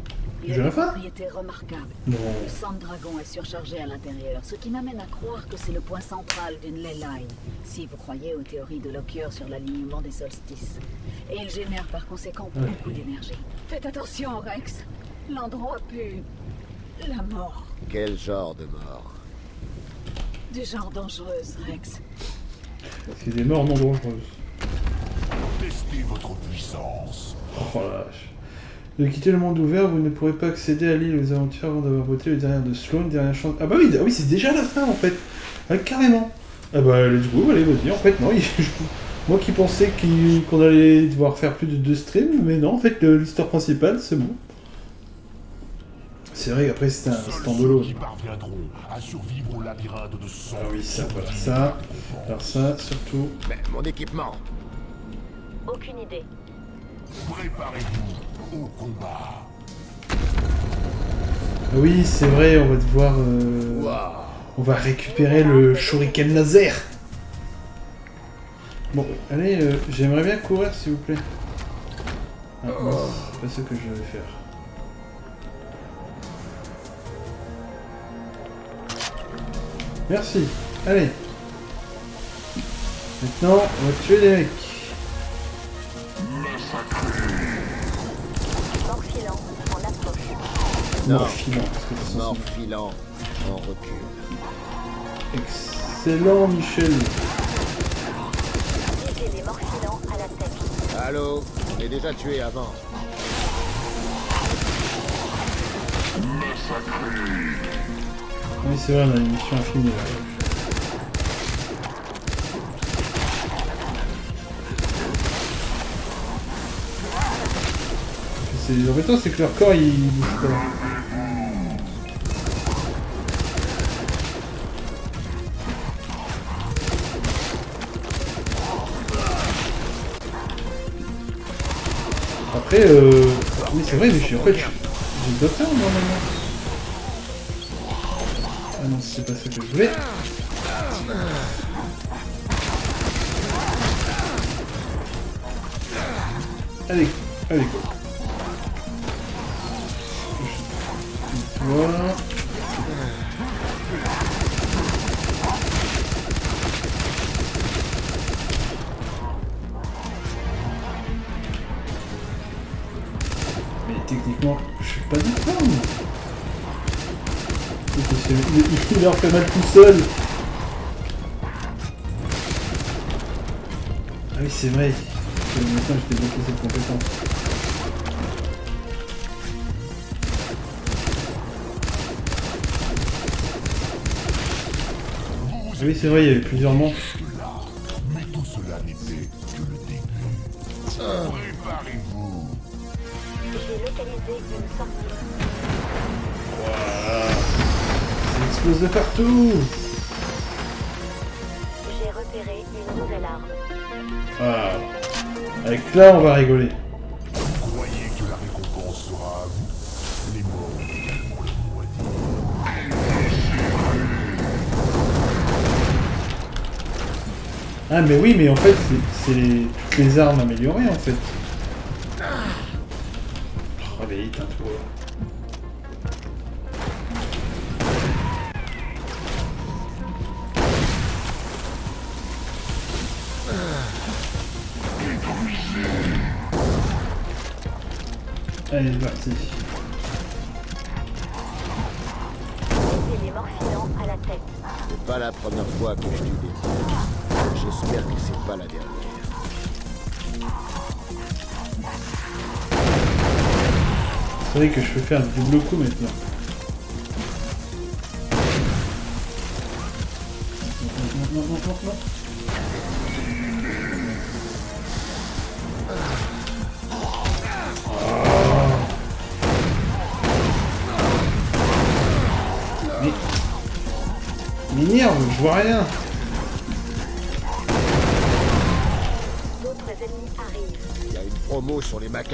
Une fais propriété remarquable. Non. Le sang de dragon est surchargé à l'intérieur, ce qui m'amène à croire que c'est le point central d'une ley line, si vous croyez aux théories de Lockyer sur l'alignement des solstices. Et il génère par conséquent beaucoup d'énergie. Faites attention, Rex. L'endroit pue la mort. Quel genre de mort? Du genre dangereuse, Rex. C'est des morts non dangereuses. Testez votre puissance. Oh la vache. De quitter le monde ouvert, vous ne pourrez pas accéder à l'île aux aventures avant d'avoir voté le derrière de Sloan, dernière chance. Ah bah oui, ah oui c'est déjà la fin en fait. Ah, carrément. Ah bah let's go, allez vas-y. En fait non, il- moi qui pensais qu'on allait devoir faire plus de deux streams, mais non, en fait le- l'histoire principale c'est bon. C'est vrai qu'après c'était un Seuls standalone. ceux qui parviendront à survivre au labyrinthe de sang. Ah oui ça, voilà ça. Alors ça surtout. Mais mon équipement Aucune idée. Préparez-vous au combat. Ah oui c'est vrai, on va devoir. euh, On va récupérer le shuriken laser. Bon, allez, euh, j'aimerais bien courir s'il vous plaît. Ah, mince, c'est pas ce que je vais faire. Merci. Allez. Maintenant, on va tuer des mecs. Mort filant, parce que c'est Mort censé- filant en recul. Excellent, Michel. Les morts filants à la tête. Allô? On est déjà tué avant. Oui, c'est vrai, on a une mission infinie là. C'est embêtant, c'est que leur corps il bouge pas. Après, euh... Oui, c'est vrai, mais je suis en fait... J'ai d'autres armes normalement. Ah non, c'est pas ça que je voulais. Allez, allez, go. il leur fait mal tout seul. Ah oui, c'est vrai. Maintenant, je débloqué cette compétence. Ah oui, c'est vrai, il y avait plusieurs manches. Mais tout cela n'était que le début. Préparez-vous. J'ai localisé une sortie. Wow. Ça explose de partout J'ai repéré une nouvelle arme. Ah. Avec là, on va rigoler. Vous croyez que la récompense sera à vous Les morts ont également leur mot à dire. Ah, mais oui, mais en fait, c'est- les- toutes les armes améliorées, en fait. Oh, allez, éteins-toi. Allez, c'est parti. À la tête. C'est pas la première fois que je tue des. J'espère que c'est pas la dernière. C'est vrai que je peux faire le double coup maintenant.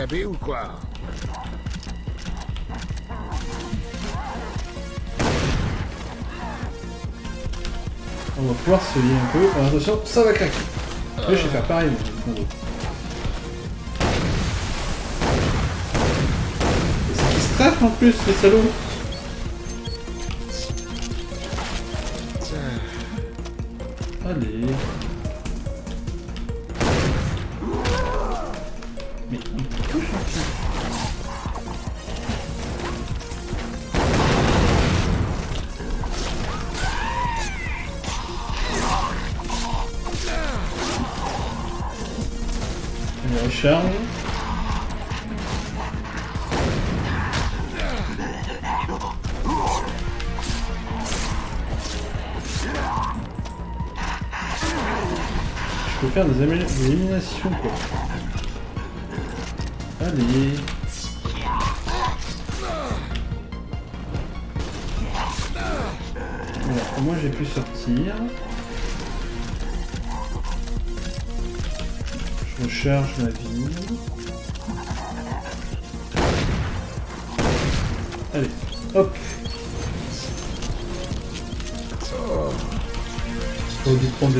Ou quoi? On va pouvoir se lier un peu. Attention, ça va craquer. Je vais faire pareil. mais c'est qui se en plus, les salauds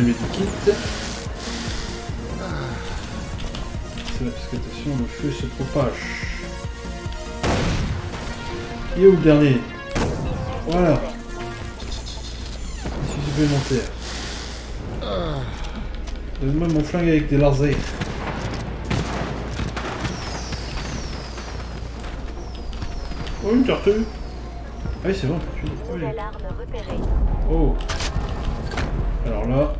Medikits. C'est que attention, le feu se propage. Et où le dernier Voilà. Ici supplémentaire. Donne-moi mon flingue avec des lasers. Oh, une tortue Ah oui, c'est bon, tortue. Ah. Oh Alors là,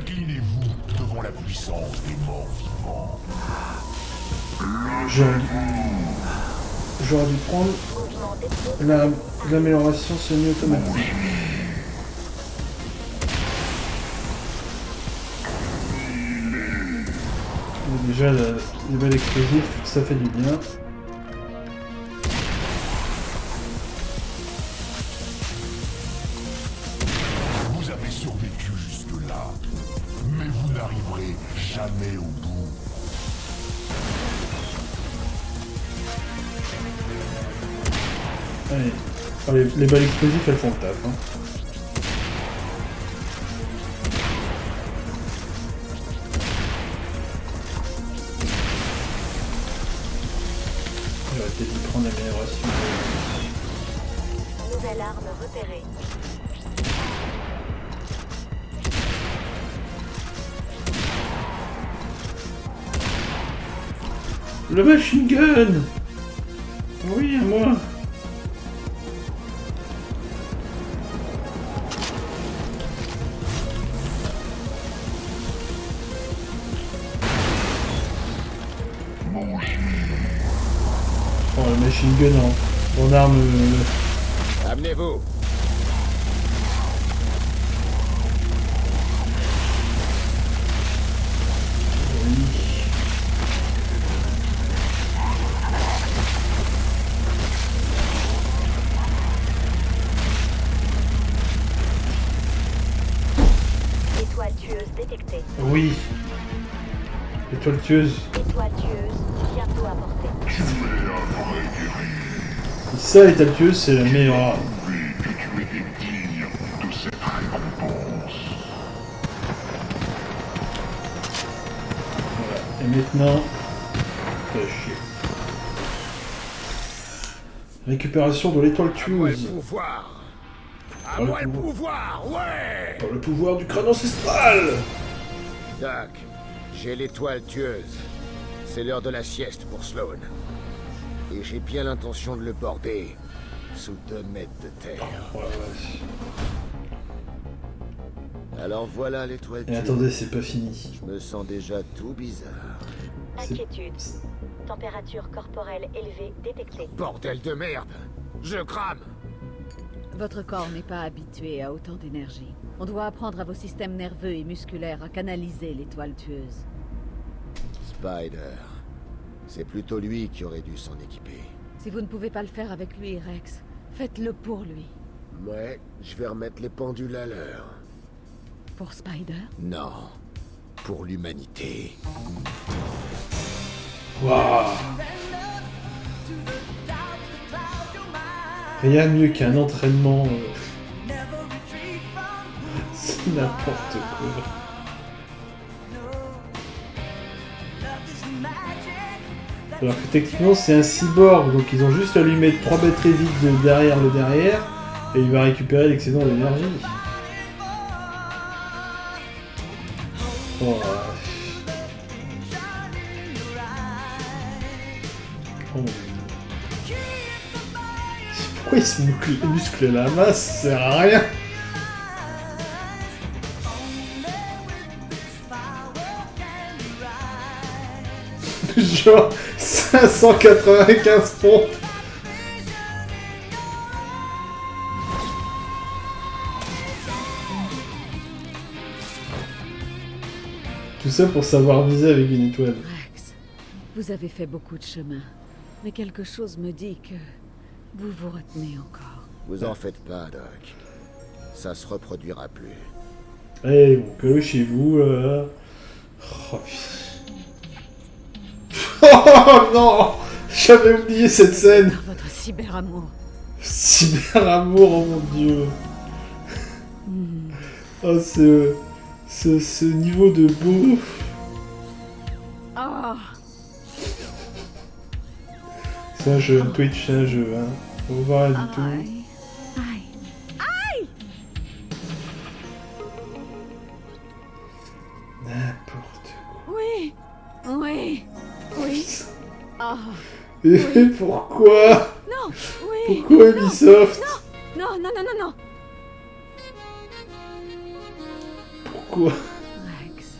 Inclinez-vous devant la puissance des morts vivants. j'aurais j'aurais dû prendre d'explosion. la- l'amélioration semi-automatique. Déjà, la- les balles explosives, ça fait du bien. Les, les balles explosives, elles font le taf. Hein. J'aurais peut-être dû prendre l'amélioration. Nouvelle arme repérée. Le machine gun tueuse. Et ça, l'étoile tueuse, c'est la meilleure maintenant... Fais chier. Récupération de l'étoile tueuse. moi le pouvoir, ouais. Par le pouvoir du crâne ancestral. Doc, j'ai l'étoile tueuse. C'est l'heure de la sieste pour Sloan. Et j'ai bien l'intention de le border sous deux mètres de terre. Oh. Alors voilà l'étoile Et tueuse. attendez, c'est pas fini. Je me sens déjà tout bizarre. Inquiétude. Température corporelle élevée détectée. Bordel de merde Je crame Votre corps n'est pas habitué à autant d'énergie. On doit apprendre à vos systèmes nerveux et musculaires à canaliser l'étoile tueuse. Spider. C'est plutôt lui qui aurait dû s'en équiper. Si vous ne pouvez pas le faire avec lui, Rex, faites-le pour lui. Ouais, je vais remettre les pendules à l'heure. Pour Spider? Non. Pour l'humanité. Waouh Rien de mieux qu'un entraînement. euh, C'est n'importe quoi. Alors que techniquement c'est un cyborg, donc ils ont juste à lui mettre trois batteries vides de derrière le derrière, et il va récupérer l'excédent d'énergie. Oh. Oh. Pourquoi il se muscle, muscle la masse? Ça sert à rien Genre 595 pompes Tout ça pour savoir viser avec une étoile. Rex, vous avez fait beaucoup de chemin. Mais quelque chose me dit que vous vous retenez encore. Vous en faites pas, Doc. Ça se reproduira plus. Allez, bon, que chez vous, là. Oh, putain. Oh non J'avais oublié cette scène votre cyberamour. Cyberamour, oh mon dieu. Oh, ce, ce, ce niveau de beau Ah C'est un jeu, Twitch, c'est un jeu, hein. Faut voir rien du tout. Et pourquoi Non Oui Pourquoi Ubisoft Non, non, non, non, non Pourquoi Rex,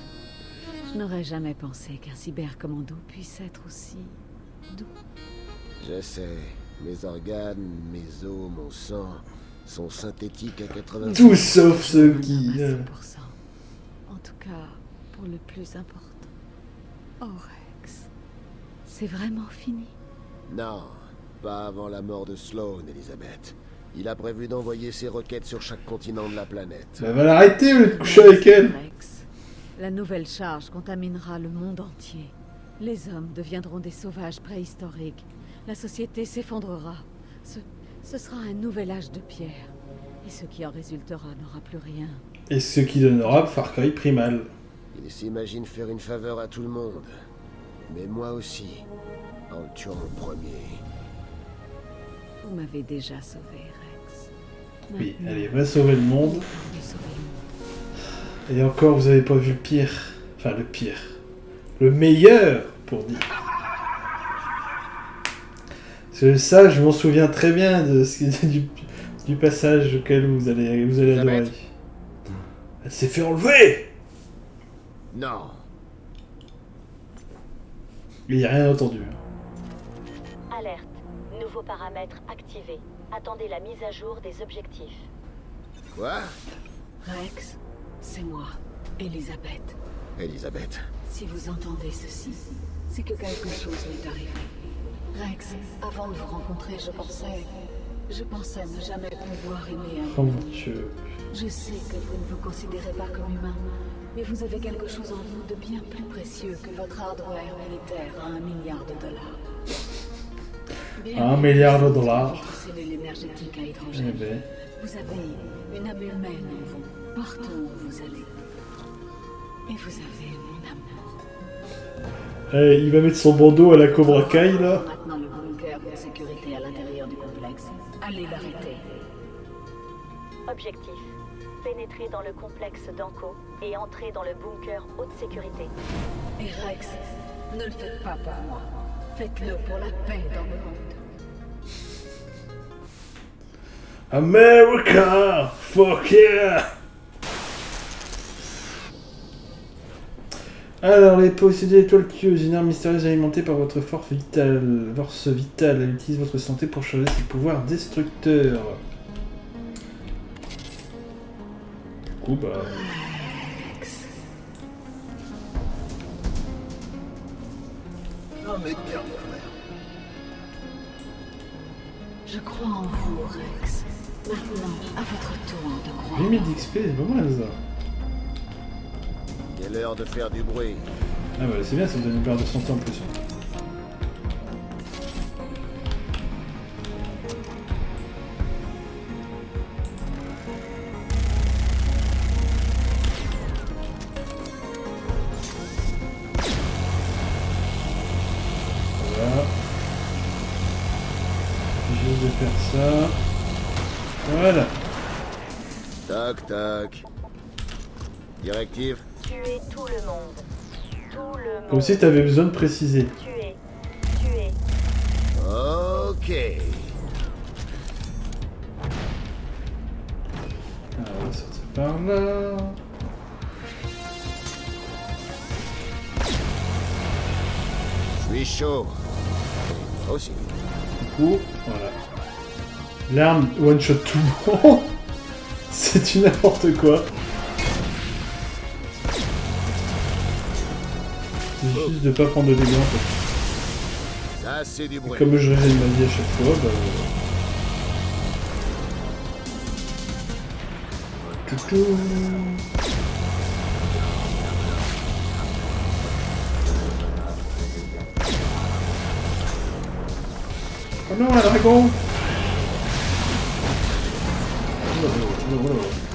je n'aurais jamais pensé qu'un cybercommando puisse être aussi doux. Je sais. Mes organes, mes os, mon sang sont synthétiques à 80%. Tout sauf ceux Nous qui... 100%. En tout cas, pour le plus important. Oh Rex, c'est vraiment fini. Non, pas avant la mort de Sloan, Elisabeth. Il a prévu d'envoyer ses roquettes sur chaque continent de la planète. Bah va l'arrêter de coucher avec elle Rex, la nouvelle charge contaminera le monde entier. Les hommes deviendront des sauvages préhistoriques. La société s'effondrera. Ce, ce sera un nouvel âge de pierre. Et ce qui en résultera n'aura plus rien. Et ce qui donnera Far Cry Primal. Il s'imagine faire une faveur à tout le monde. Mais moi aussi, en le tuant en premier. Vous m'avez déjà sauvé, Rex. Oui, allez, va sauver le monde. le. Et encore, vous avez pas vu le pire. Enfin, le pire. Le meilleur, pour dire. Parce que ça, je m'en souviens très bien de ce qui- du, du passage auquel vous allez, vous allez adorer. Elle s'est fait enlever Non Il n'y a rien entendu. Alerte. Nouveaux paramètres activés. Attendez la mise à jour des objectifs. Quoi? Rex, c'est moi, Elisabeth. Elisabeth. Si vous entendez ceci, c'est que quelque chose m'est arrivé. Rex, avant de vous rencontrer, je pensais... Je pensais ne jamais pouvoir aimer un Oh mon dieu. Je sais que vous ne vous considérez pas comme humain, Mais vous avez quelque chose en vous de bien plus précieux que votre hardware militaire à un milliard de dollars. Bien Un milliard de dollars. énergétique à Eh ben. Vous avez une âme humaine en vous, partout où vous allez. Et vous avez mon amour. Eh, il va mettre son bandeau à la Cobra Kai là. Maintenant le bunker de sécurité à l'intérieur du complexe. Allez l'arrêter. Objectif. Pénétrer dans le complexe d'Anko et entrer dans le bunker haute sécurité. Et Rex, ne le faites pas pour moi. Faites-le pour la paix dans le monde. America! Fuck yeah! Alors, les possédés étoiles tueuses, une arme mystérieuse alimentée par votre force vitale. Force vitale, elle utilise votre santé pour charger ses pouvoirs destructeurs. Coup, bah. Mais bien, frère. Je crois en vous, Rex. Maintenant, à votre tour de croire. Limite d'XP, c'est pas mal ça. Il est l'heure de faire du bruit. Ah bah c'est bien, ça me donne une paire de santé en plus. Directive Tuer tout le monde. Tout le monde. Comme si t'avais besoin de préciser. Tuer. Tuer. Ok. Alors, on va sortir par là. Je suis chaud. Moi Aussi. Du coup, voilà. L'arme one shot tout le monde. C'est du n'importe quoi. C'est juste de pas prendre de dégâts en fait. Ça, c'est du bruit. Comme je régène ma vie à chaque fois, bah. Toutou. Oh non, un dragon Oh, oh,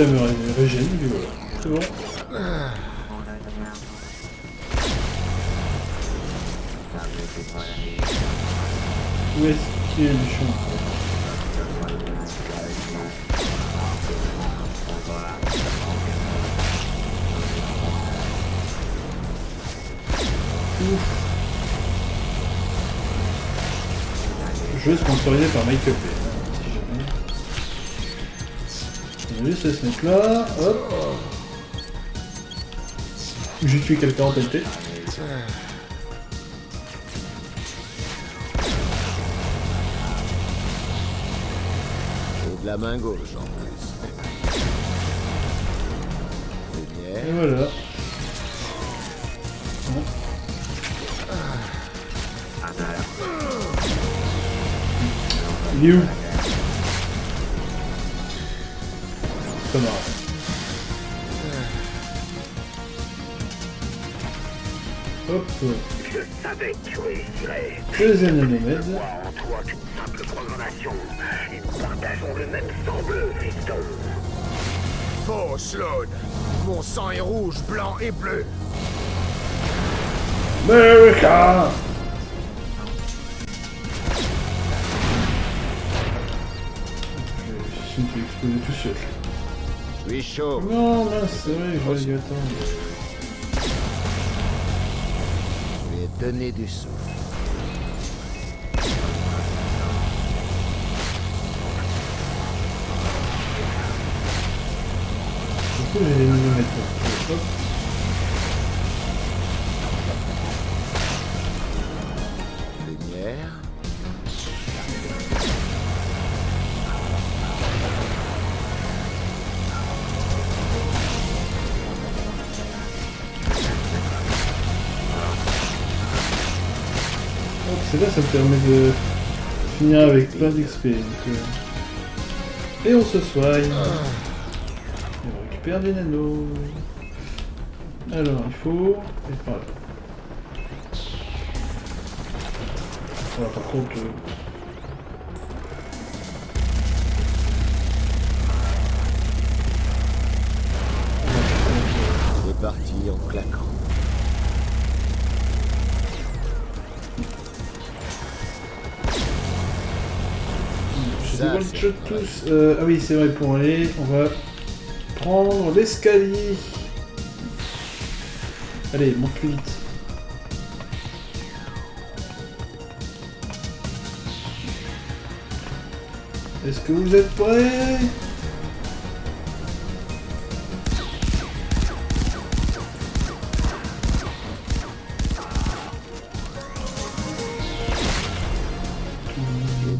À me ré- régénérer, puis voilà. C'est bon. Où est-ce qu'il est le méchant Ouf. Jeu sponsorisé par Make Up. Juste à se mettre là. Hop. J'ai tué quelqu'un en tête. Et de la main gauche en plus. Et voilà. Bon. Il est où? Blanc et bleu. America Je suis exploser tout seul. Je suis chaud. Non, là, c'est vrai, j'aurais dû attendre. Je vais donner du souffle. Coup, j'ai les nanomètres. Hop. Bien, ça me permet de finir avec plein d'XP. euh. Et on se soigne. Et on récupère des nanos. Alors, il faut... Et par là. Voilà, par contre... euh, Euh, ah oui, c'est vrai, pour aller, on va prendre l'escalier. Allez, monte plus vite. Est-ce que vous êtes prêts?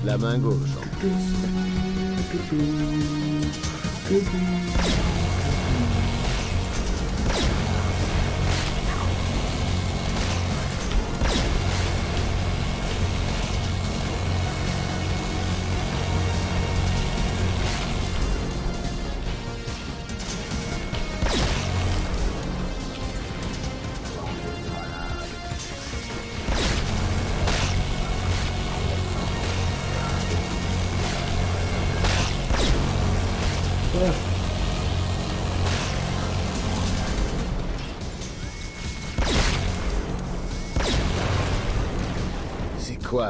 La main gauche. Ah.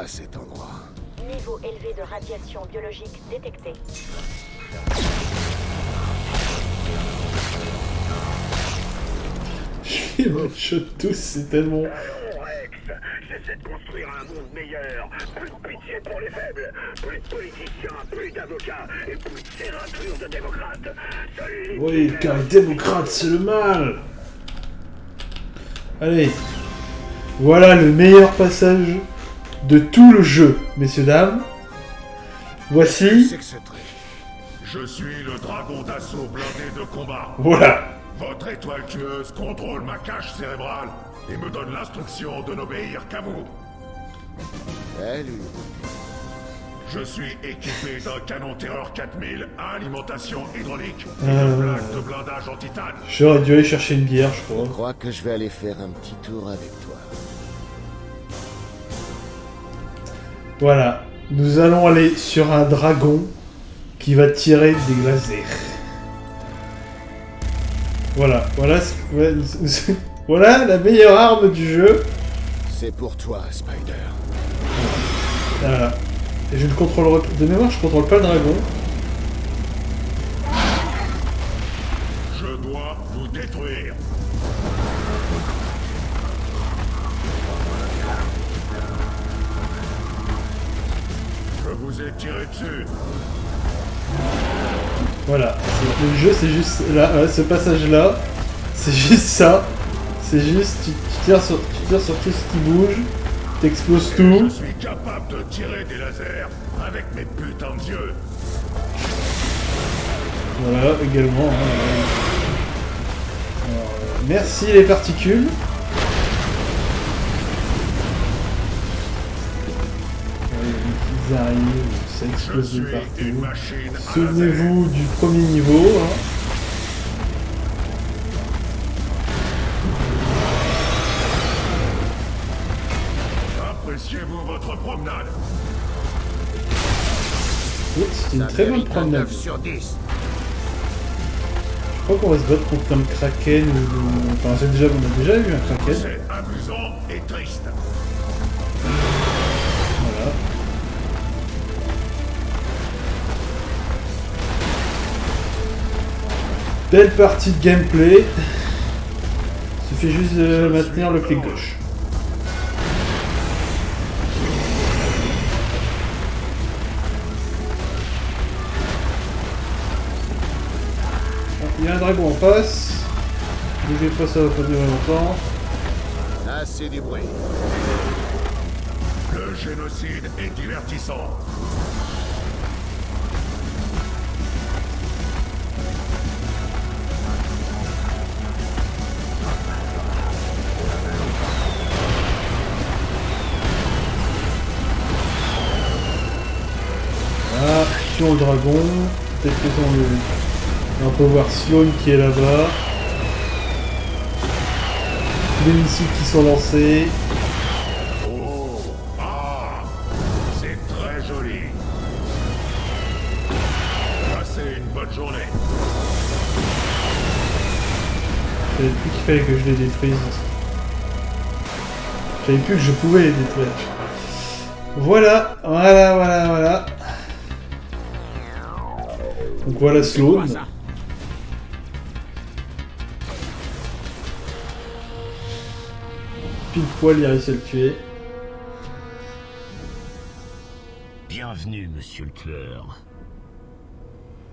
Cet endroit Niveau élevé de radiation biologique détecté. Les one-shot tous, c'est tellement... J'essaie de construire un monde meilleur. Plus de pitié pour les faibles. Plus de politiciens, plus d'avocats et plus de serrature de démocrates. Les Oui, car les démocrates, c'est le mal Allez. Voilà le meilleur passage de tout le jeu, messieurs, dames. Voici... Je suis le dragon d'assaut blindé de combat. Voilà. Votre étoile tueuse contrôle ma cage cérébrale et me donne l'instruction de n'obéir qu'à vous. Salut. Je suis équipé d'un canon Terreur 4000 à alimentation hydraulique et Euh. de plaques de blindage en titane. J'aurais dû aller chercher une bière, je crois. Je crois que je vais aller faire un petit tour avec toi. Voilà. Nous allons aller sur un dragon qui va tirer des lasers. Voilà, voilà, voilà la meilleure arme du jeu. C'est pour toi, Spider. Voilà. Et je ne contrôlerai de mémoire, je contrôle pas le dragon. Je dois vous détruire. Je dessus. Voilà. Le jeu, c'est juste là, ouais, ce passage-là. C'est juste ça. C'est juste, tu, tu tires sur, tu tires sur tout ce qui bouge, t'exploses Je tout. suis capable de tirer des lasers avec mes putains d'yeux. Voilà, également. hein. Alors, euh, merci les particules. Ils arrivent, ça Je explose de une partout. Souvenez-vous du premier niveau. hein. Appréciez-vous votre promenade Oui, c'est une Ça très bonne promenade. 9 sur 10. Je crois qu'on va se battre contre un kraken ou... Enfin, c'est déjà, on a déjà eu un kraken. C'est amusant et triste. Belle partie de gameplay. Suffit juste de maintenir le clic gauche. Il y a un dragon en face. Bougez pas, ça va pas durer longtemps. Assez du bruit. Le génocide est divertissant. Dragon. Peut-être que on peut voir Sloan qui est là-bas. Les missiles qui sont lancés. Oh Ah C'est très joli. Passez une bonne journée. Je savais plus qu'il fallait que je les détruise. Je savais plus que je pouvais les détruire. Voilà, voilà, voilà, voilà. Donc voilà Sloan. Pile poil, il a réussi à le tuer. Bienvenue, monsieur le tueur.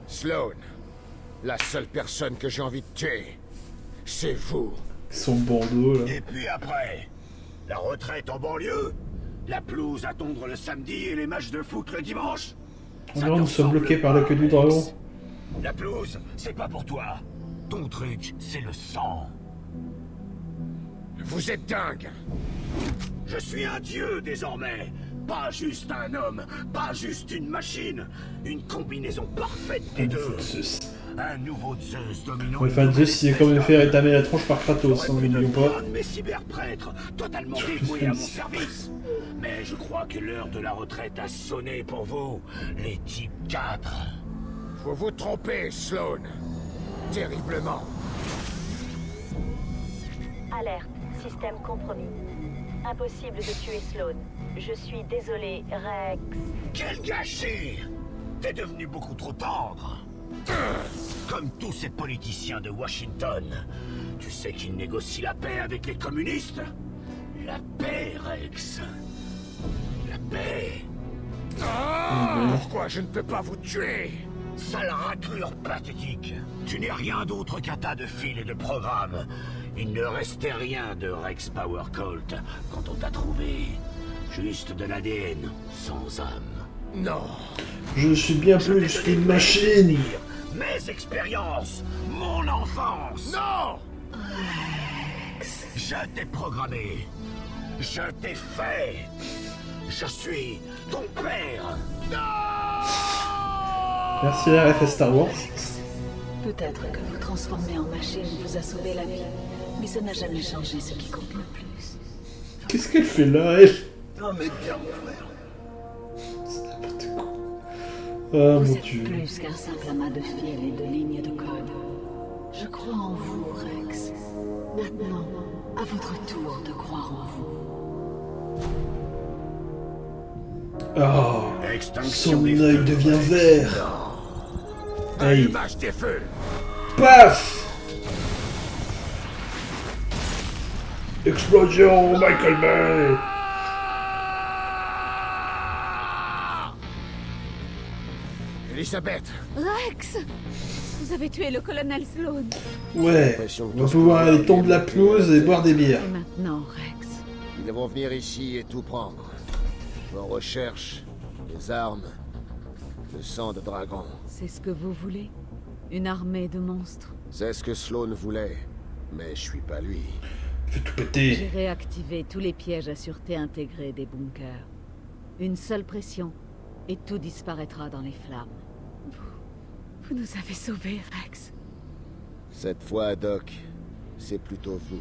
Sloan, la seule personne que j'ai envie de tuer, c'est vous. Son bandeau là. Et puis après, la retraite en banlieue, la pelouse à tondre le samedi et les matchs de foot le dimanche. On nous sommes bloqués par la queue du dragon. La pelouse, c'est pas pour toi. Ton truc, c'est le sang. Vous êtes dingue. Je suis un dieu désormais. Pas juste un homme, pas juste une machine. Une combinaison parfaite des deux. Zeus. Un nouveau Zeus dominant. Ouais, Enfin, Zeus, il est quand même fait rétamer la tronche par Kratos, hein, n'oublions pas. Mes cyberprêtres, totalement dévoué à mon service. Mais je crois que l'heure de la retraite a sonné pour vous, les types 4. Vous vous trompez, Sloan. Terriblement. Alerte, système compromis. Impossible de tuer Sloan. Je suis désolé, Rex. Quel gâchis T'es devenu beaucoup trop tendre. Comme tous ces politiciens de Washington, tu sais qu'ils négocient la paix avec les communistes? La paix, Rex. La paix. Pourquoi je ne peux pas vous tuer? Sale raclure pathétique. Tu n'es rien d'autre qu'un tas de fils et de programmes. Il ne restait rien de Rex Power Colt quand on t'a trouvé. Juste de l'ADN, sans âme. Non. Je suis bien Je plus qu'une machine. Mes expériences, mon enfance. Non Je t'ai programmé. Je t'ai fait. Je suis ton père. Merci la RF Star Wars. Peut-être que vous transformer en machine vous a sauvé la vie, mais ça n'a jamais changé ce qui compte le plus. Qu'est-ce qu'elle fait là, elle? Non mais bien mon frère. Ah vous mon êtes dieu. plus qu'un simple amas de fils et de lignes de code. Je crois en vous, Rex. Maintenant, à votre tour de croire en vous. Ah, Extinction son œil devient vert. Aïe. Des feux. Paf Explosion, Michael Bay Elisabeth, Rex Vous avez tué le colonel Sloan. Ouais, on va pouvoir aller tondre la pelouse et boire des bières. Et maintenant, Rex. ils vont venir ici et tout prendre. On recherche les armes, le sang de dragon. C'est ce que vous voulez? Une armée de monstres? C'est ce que Sloan voulait, mais je suis pas lui. Fais tout J'ai péter. réactivé tous les pièges à sûreté intégrés des bunkers. Une seule pression, et tout disparaîtra dans les flammes. Vous, vous nous avez sauvés, Rex. Cette fois, Doc, c'est plutôt vous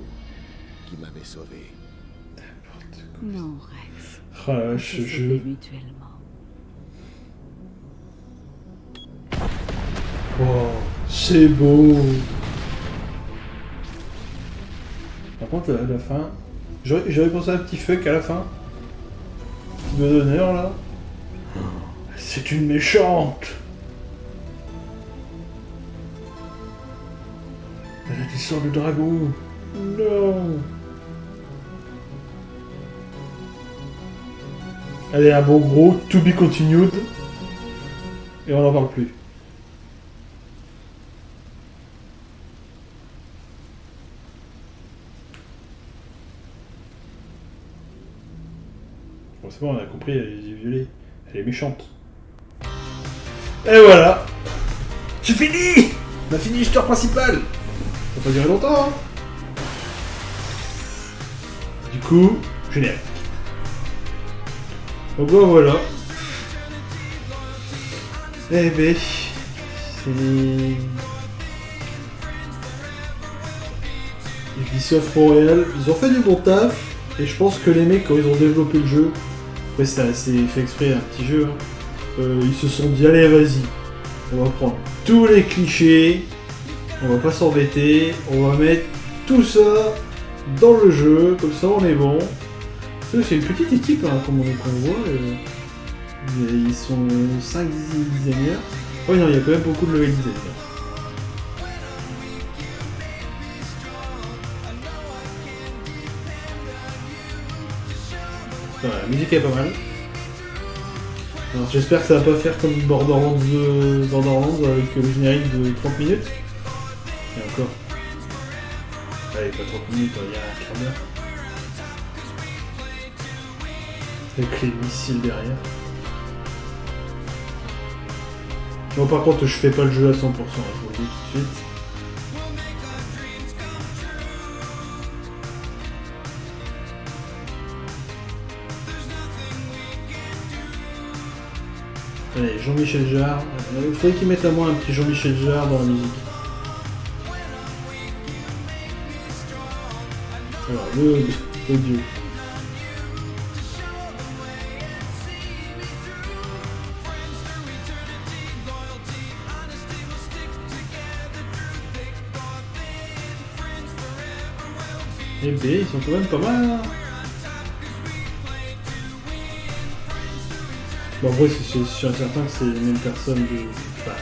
qui m'avez sauvé. Non, Rex. Ce sauvés jeu. mutuellement. Oh, c'est beau. Par contre, à la fin, j'aurais j'aurais pensé à un petit fuck à la fin. Petit doigt d'honneur là. C'est une méchante. Elle a des sorts de dragon. Non. Allez, un bon gros to be continued. Et on n'en parle plus. C'est bon, on a compris, elle est violée. Elle est méchante. Et voilà C'est fini On a fini l'histoire principale Ça va pas durer longtemps, hein Du coup, générique. Donc bon, voilà. Eh ben, c'est... Ubisoft Montréal, ils ont fait du bon taf, et je pense que les mecs, quand ils ont développé le jeu, ouais, c'est fait exprès, un petit jeu, hein, euh, ils se sont dit, allez, vas-y, on va prendre tous les clichés, on va pas s'embêter, on va mettre tout ça dans le jeu, comme ça on est bon. C'est une petite équipe, hein, comme on, voit. euh, ils sont 5 designers. Oh non, il y a quand même beaucoup de level design. La musique est pas mal. J'espère que ça va pas faire comme Borderlands, Borderlands avec le générique de 30 minutes. Et encore. Allez, pas 30 minutes, il y a un quart d'heure. Avec les missiles derrière. Bon, par contre, je fais pas le jeu à 100%, hein, je vous le dis tout de suite. Allez, Jean-Michel Jarre. Euh, Il faudrait qu'il mette à moi un petit Jean-Michel Jarre dans la musique. Alors, le l'audio. Eh ben, ils sont quand même pas mal. hein. Bon, en vrai, c'est sûr certain que c'est les mêmes personnes de. Enfin,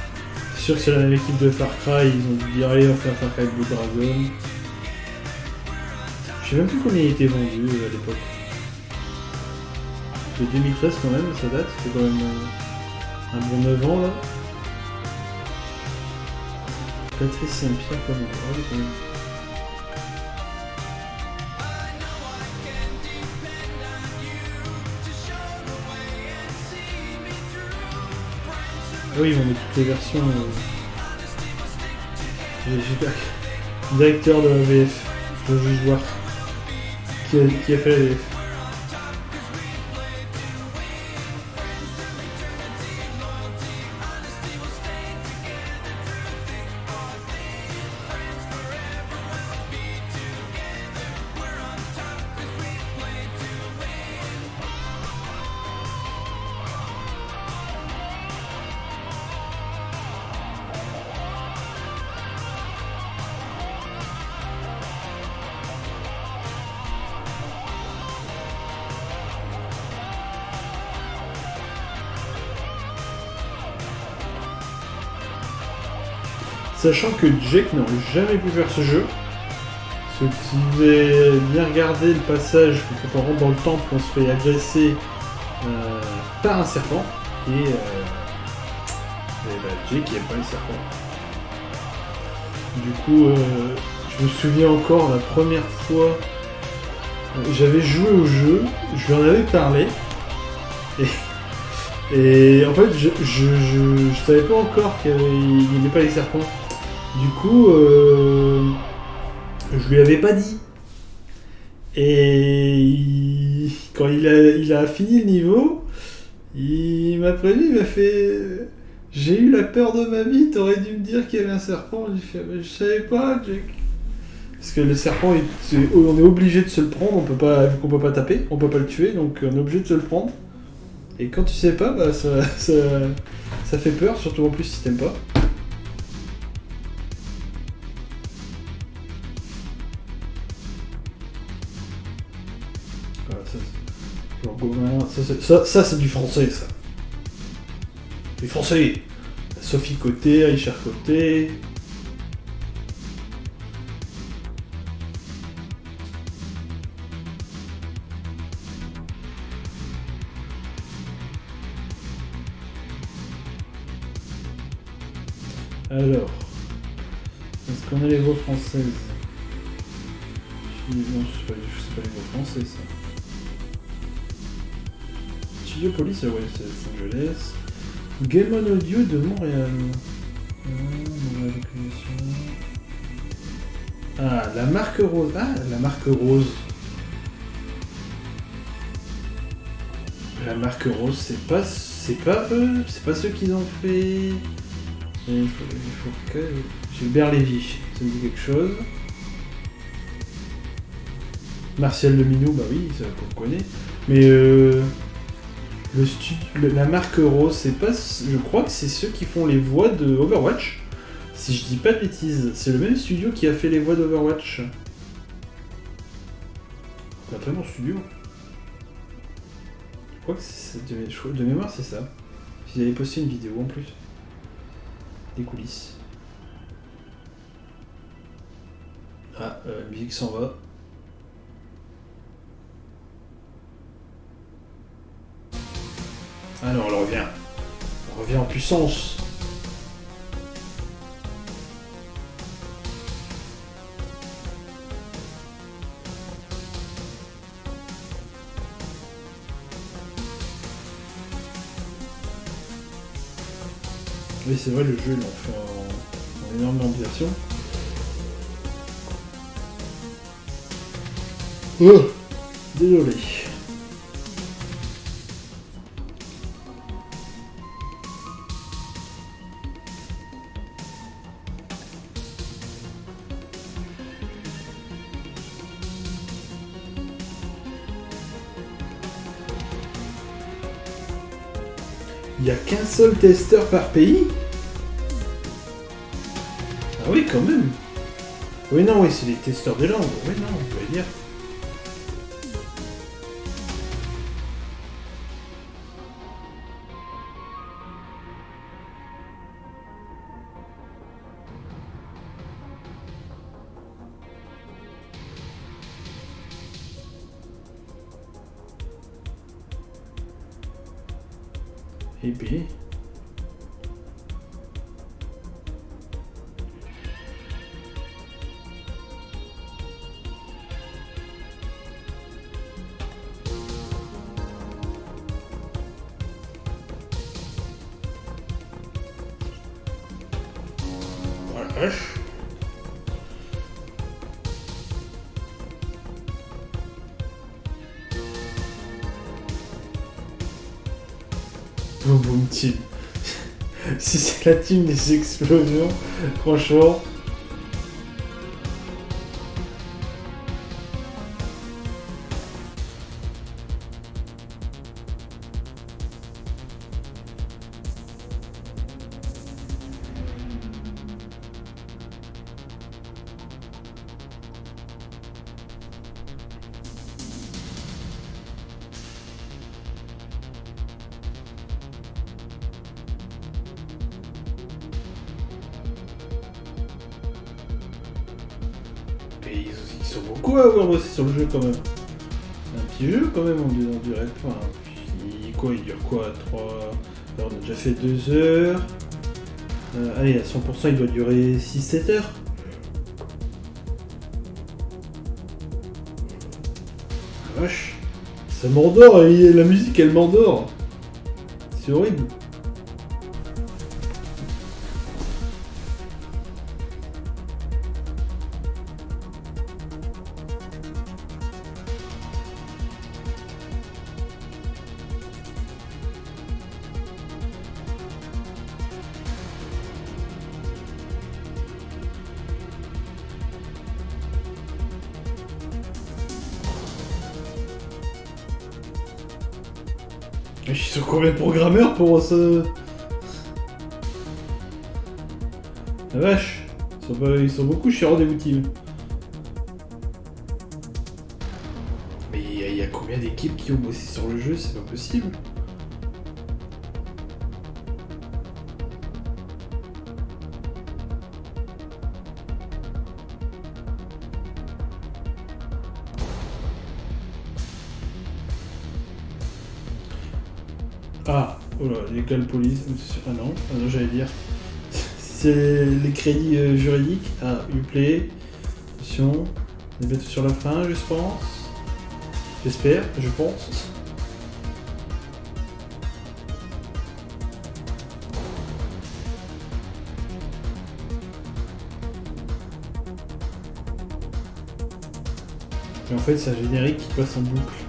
c'est sûr que c'est la même équipe de Far Cry, ils ont dû dire allez, on fait un Far Cry Blue Dragon. Je sais même plus combien il était vendu euh, à l'époque. De 2013 quand même, ça date, c'est quand même euh, un bon 9 ans là. Patrice Saint-Pierre. Ah oui, quand même. Oui, ils mettre toutes les versions. euh. Directeur de la VF. Je veux juste voir qui a, qui a fait la VF. Sachant que Jake n'aurait jamais pu faire ce jeu. Parce que si vous avez bien regardé le passage quand on rentre dans le temple, on se fait agresser euh, par un serpent. Et, euh, et bah, Jake il aime pas les serpents. Du coup, euh, je me souviens encore la première fois, euh, j'avais joué au jeu, je lui en avais parlé. Et en fait, je, je savais pas encore qu'il n'y avait pas les serpents. Du coup, euh, je lui avais pas dit. Et quand il a, fini le niveau, il m'a prévenu, il m'a fait J'ai eu la peur de ma vie, t'aurais dû me dire qu'il y avait un serpent. J'ai fait Mais Je savais pas, Jack. Parce que le serpent, on est obligé de se le prendre, on peut vu qu'on peut pas taper, on peut pas le tuer, donc on est obligé de se le prendre. Et quand tu sais pas, bah ça, ça, ça fait peur, surtout en plus si t'aimes pas. Ça, c'est- du français, ça. Du français. Sophie Côté, Richard Côté. Alors, est-ce qu'on a les voix françaises? Non, je sais pas, sais pas les voix françaises, ça. Studio Police, c'est Los Angeles. Game On Audio de Montréal. Ah, la marque rose. Ah, la marque rose. La marque rose, c'est pas C'est pas eux, c'est pas ceux qui ont fait. Il faut, il que. Gilbert Lévy, ça me dit quelque chose. Martial Leminou, bah oui, ça qu'on connaît. Mais euh, le la marque Rose, c'est pas. Je crois que c'est ceux qui font les voix de Overwatch. Si je dis pas de bêtises, c'est le même studio qui a fait les voix d'Overwatch. Un très bon studio. Je crois que c'est de mémoire, c'est ça. Ils avaient posté une vidéo en plus. Des coulisses. Ah, euh, la musique s'en va. Alors, elle revient. Elle revient en puissance. Oui, c'est vrai, le jeu, ils l'ont fait en, en énorme version. Oh, désolé. N'y a qu'un seul testeur par pays Ah oui, quand même. Oui, non, oui, c'est les testeurs des langues. Oui, non, on peut dire. Et si c'est la team des explosions, franchement. 100% il doit durer 6-7 heures. Ah, Vache. Ça m'endort, et la musique elle m'endort. C'est horrible. Sont beaucoup chez Rendez-vous Team. Mais il y, a- il y a combien d'équipes qui ont bossé sur le jeu? C'est pas possible. Ah, oh là, l'école police. Ah non, ah non j'allais dire. Les crédits euh, juridiques. Ah, Uplay. Attention. On bientôt sur la fin, je pense. J'espère, je pense. Et en fait, c'est un générique qui passe en boucle.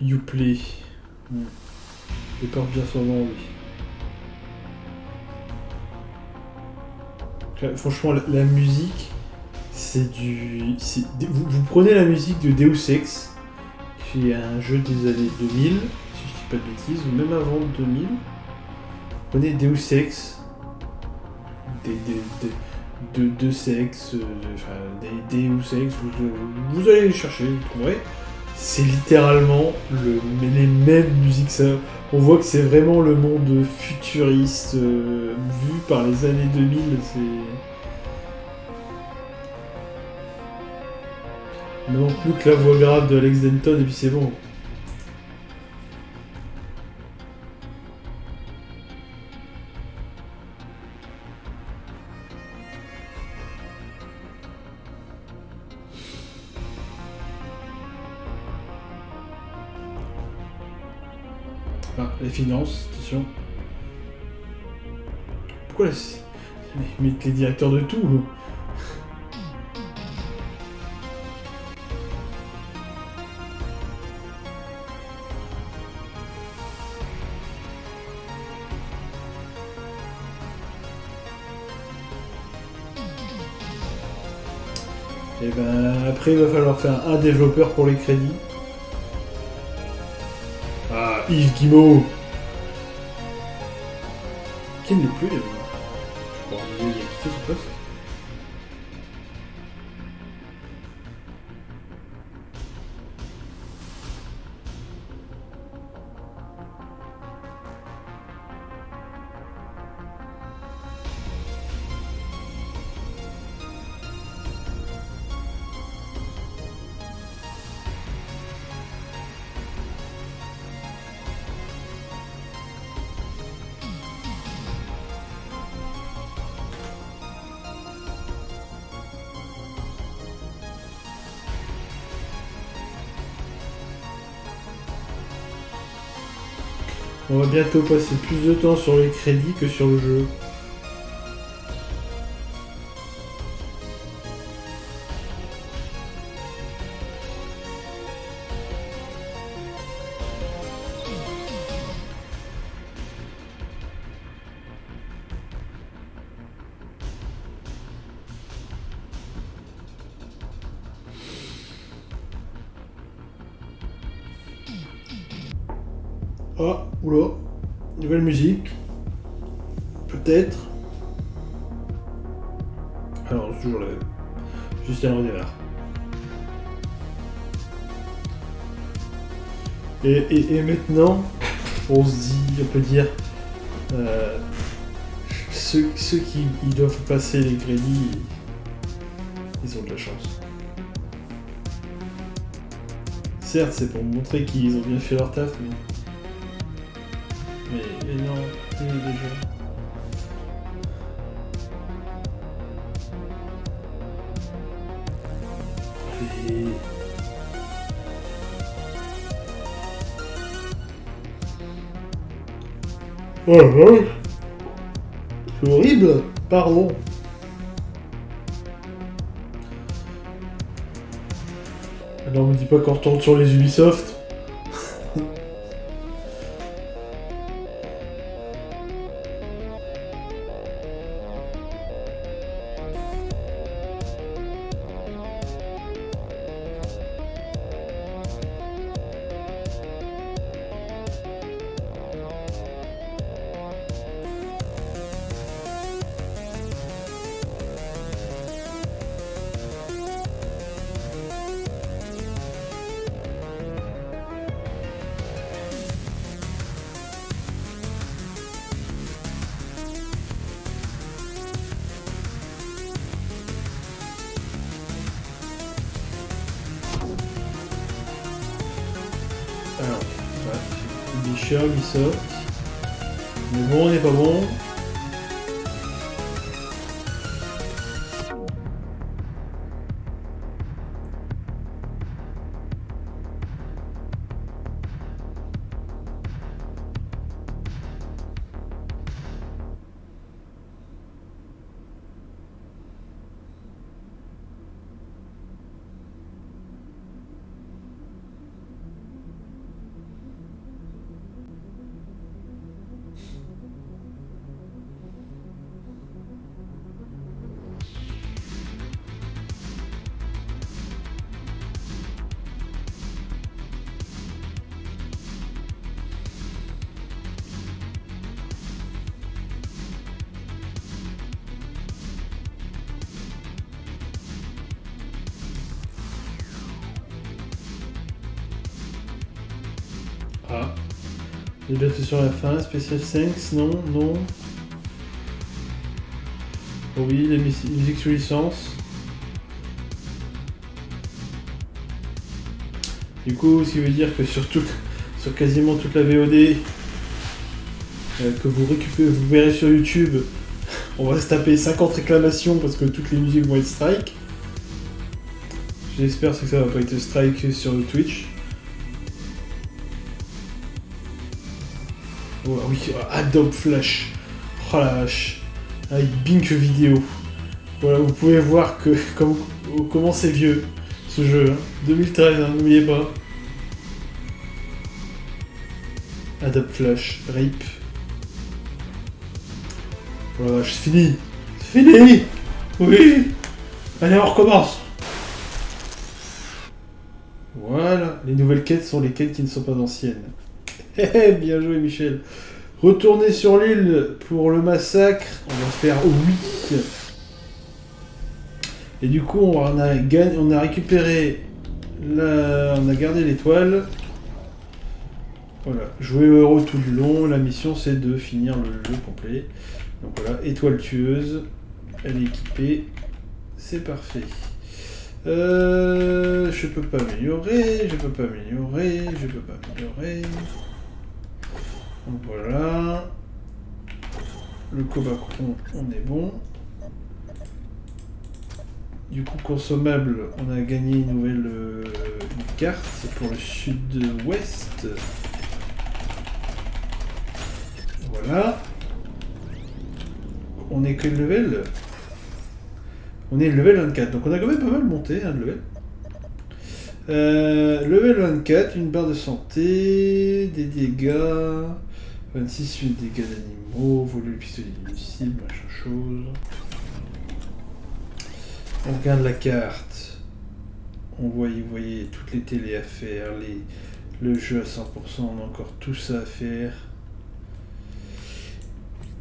Youplay. Hmm. Il porte bien son nom, oui. Franchement, la, la musique, c'est du. Vous, vous prenez la musique de Deus Ex, qui est un jeu des années 2000, si je dis pas de bêtises, ou même avant 2000. Vous prenez Deus Ex, des, des, des- de, de sexe, euh, enfin, des Deus Ex, vous, vous allez les chercher, vous trouverez. C'est littéralement le, les mêmes musiques. On voit que c'est vraiment le monde futuriste euh, vu par les années 2000. C'est. Non plus que la voix grave de Alex Denton et puis c'est bon. Les finances, attention. Pourquoi ils mettent les directeurs de tout Et ben après il va falloir faire un développeur pour les crédits. Ah, Yves Guimau Qui ne l'est va bientôt passer plus de temps sur les crédits que sur le jeu. Et, maintenant, on se dit, on peut dire, euh, ceux, ceux qui ils doivent passer les crédits, ils ont de la chance. Certes, c'est pour montrer qu'ils ont bien fait leur taf, mais... Mais, non, vache. C'est horrible. Pardon. Alors, on me dit pas qu'on retourne sur les Ubisoft 蛇 Bientôt sur la fin, Special Thanks, non, non. Oh oui, la mus- musique sous licence. Du coup, ce qui veut dire que sur, sur quasiment toute la VOD euh, que vous récupérez, vous verrez sur YouTube, on va se taper 50 réclamations parce que toutes les musiques vont être strike. J'espère que ça va pas être strike sur Twitch. Oh oui, Adobe Flash. Oh la vache. Avec Bink vidéo. Voilà, vous pouvez voir que comme, comment c'est vieux ce jeu. hein. 2013, hein, n'oubliez pas. Adobe Flash, RIP. Oh la vache, c'est fini. C'est fini Oui Allez, on recommence Voilà, les nouvelles quêtes sont les quêtes qui ne sont pas anciennes. Hé, bien joué Michel. Retourner sur l'île pour le massacre, on va faire oui. Et du coup, on a, gagné, on a récupéré. On a gardé l'étoile. Voilà, jouer au tout du long. La mission, c'est de finir le jeu complet. Donc voilà, étoile tueuse. Elle est équipée. C'est parfait. Euh, je peux pas améliorer, je peux pas améliorer, je peux pas améliorer. Voilà. Le Cobacron, on est bon. Du coup, consommable, on a gagné une nouvelle euh, carte, pour le sud-ouest. Voilà. On est quel level On est level 24, donc on a quand même pas mal monté, hein, level. Euh, level 24, une barre de santé, des dégâts, 26 8 dégâts d'animaux, voler le pistolet inutile, machin chose. On regarde la carte. On voit, toutes les télés à faire, les, le jeu à 100%, on a encore tout ça à faire.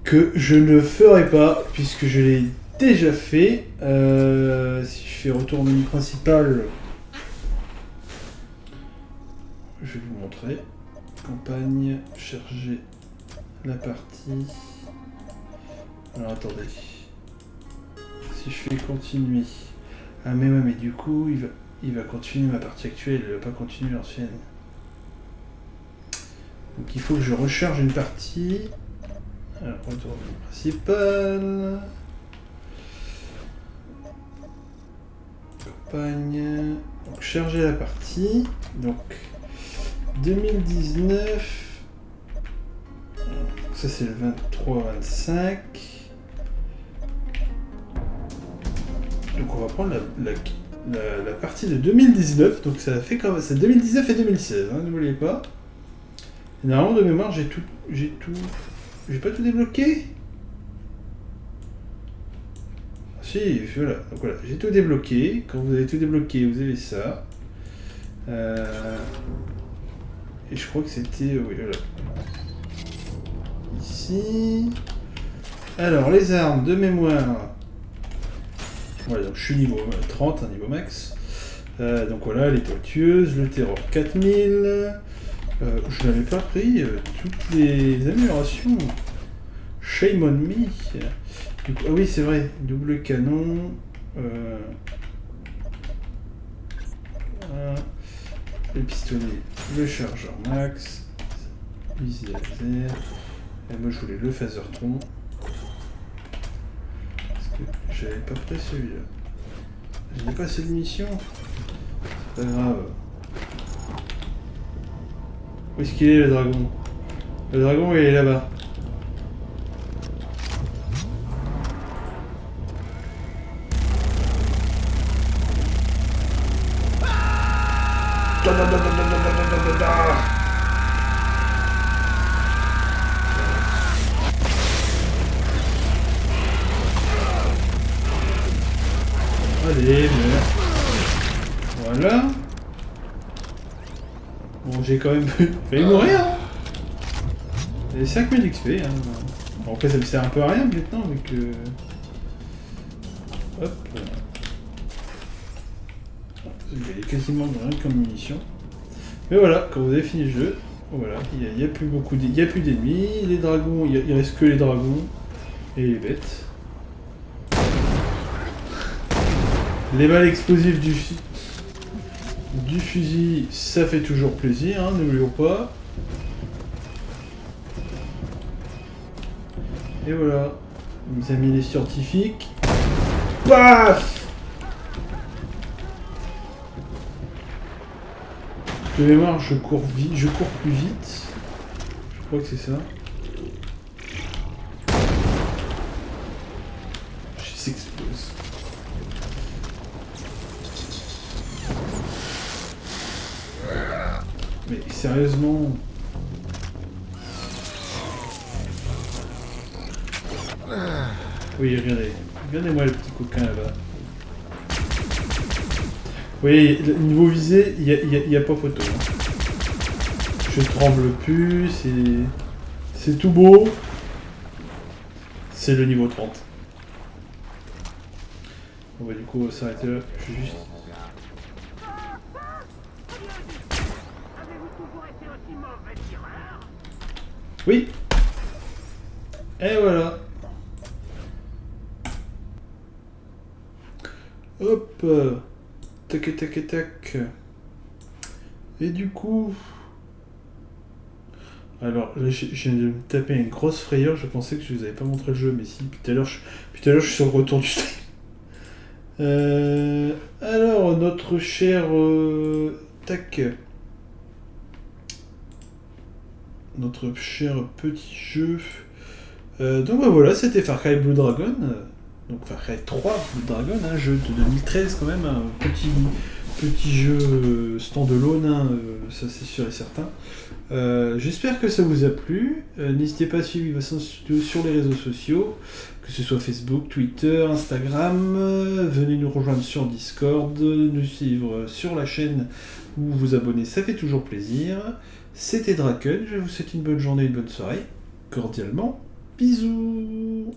Que je ne ferai pas, puisque je l'ai déjà fait. Euh, si je fais retour au menu principal, je vais vous montrer. Campagne, charger la partie. Alors attendez. Si je fais continuer. Ah mais ouais mais du coup il va, il va continuer ma partie actuelle, il va pas continuer l'ancienne. Donc il faut que je recharge une partie. Alors retour au principal. Campagne. Donc charger la partie. Donc 2019. Ça c'est le 23-25. Donc on va prendre la, la- partie de 2019. Donc ça fait comme c'est 2019 et 2016, hein, n'oubliez pas. Et normalement de mémoire j'ai tout. J'ai tout. J'ai pas tout débloqué Si, voilà. Donc voilà, j'ai tout débloqué. Quand vous avez tout débloqué, vous avez ça. Euh, Et je crois que c'était... Oui, voilà. Ici... Alors, les armes de mémoire. Voilà, donc je suis niveau 30, un niveau max. Euh, donc voilà, l'étoile tueuse, le terror 4000. Euh, je n'avais pas pris euh, toutes les améliorations. Shame on me. Ah oui, c'est vrai, double canon. euh, voilà. Le pistolet, le chargeur max, fusil laser. Et moi je voulais le phasertron. Parce que j'avais pas pris celui-là. J'ai pas de munitions. C'est pas grave. Où est-ce qu'il est le dragon? Le dragon il est là-bas. J'ai quand même failli mourir. Hein. Et 5000 XP. Hein. Bon, après, ça me sert un peu à rien maintenant, vu que... Hop. Il quasiment rien comme munitions. Mais voilà, quand vous avez fini le jeu, Voilà, il n'y a, il y a plus beaucoup d'e- il y a plus d'ennemis. Les dragons, il, y a- il reste que les dragons et les bêtes. Les balles explosives du, du fusil, ça fait toujours plaisir, hein, n'oublions pas. Et voilà, mes amis les scientifiques. Paf De mémoire, je cours vite, je cours plus vite. Je crois que c'est ça. Je s'explose. Mais sérieusement. Oui, regardez. Regardez-moi le petit coquin là-bas. Oui, niveau visé, il n'y a, pas photo. hein. Je tremble plus, c'est... Tout beau. C'est le niveau 30. On va du coup s'arrêter là. Je juste... Oui. Et voilà. Hop. Tac tac tac Et du coup... Alors là je viens de me taper une grosse frayeur, je pensais que je vous avais pas montré le jeu, mais si, puis tout à l'heure je, puis tout à l'heure, je suis sur le retour du stream. Euh, alors notre cher... euh, tac notre cher petit jeu. Euh, donc bah, voilà, c'était Far Cry Blue Dragon. Donc Far Cry 3 Blue Dragon, un jeu de 2013 quand même, un petit, petit jeu euh, standalone, hein, euh, ça c'est sûr et certain. J'espère que ça vous a plu. N'hésitez pas à suivre Vivacion Studio sur les réseaux sociaux, que ce soit Facebook, Twitter, Instagram. Venez nous rejoindre sur Discord, nous suivre sur la chaîne ou vous abonner, ça fait toujours plaisir. C'était Draken, je vous souhaite une bonne journée, une bonne soirée. Cordialement, bisous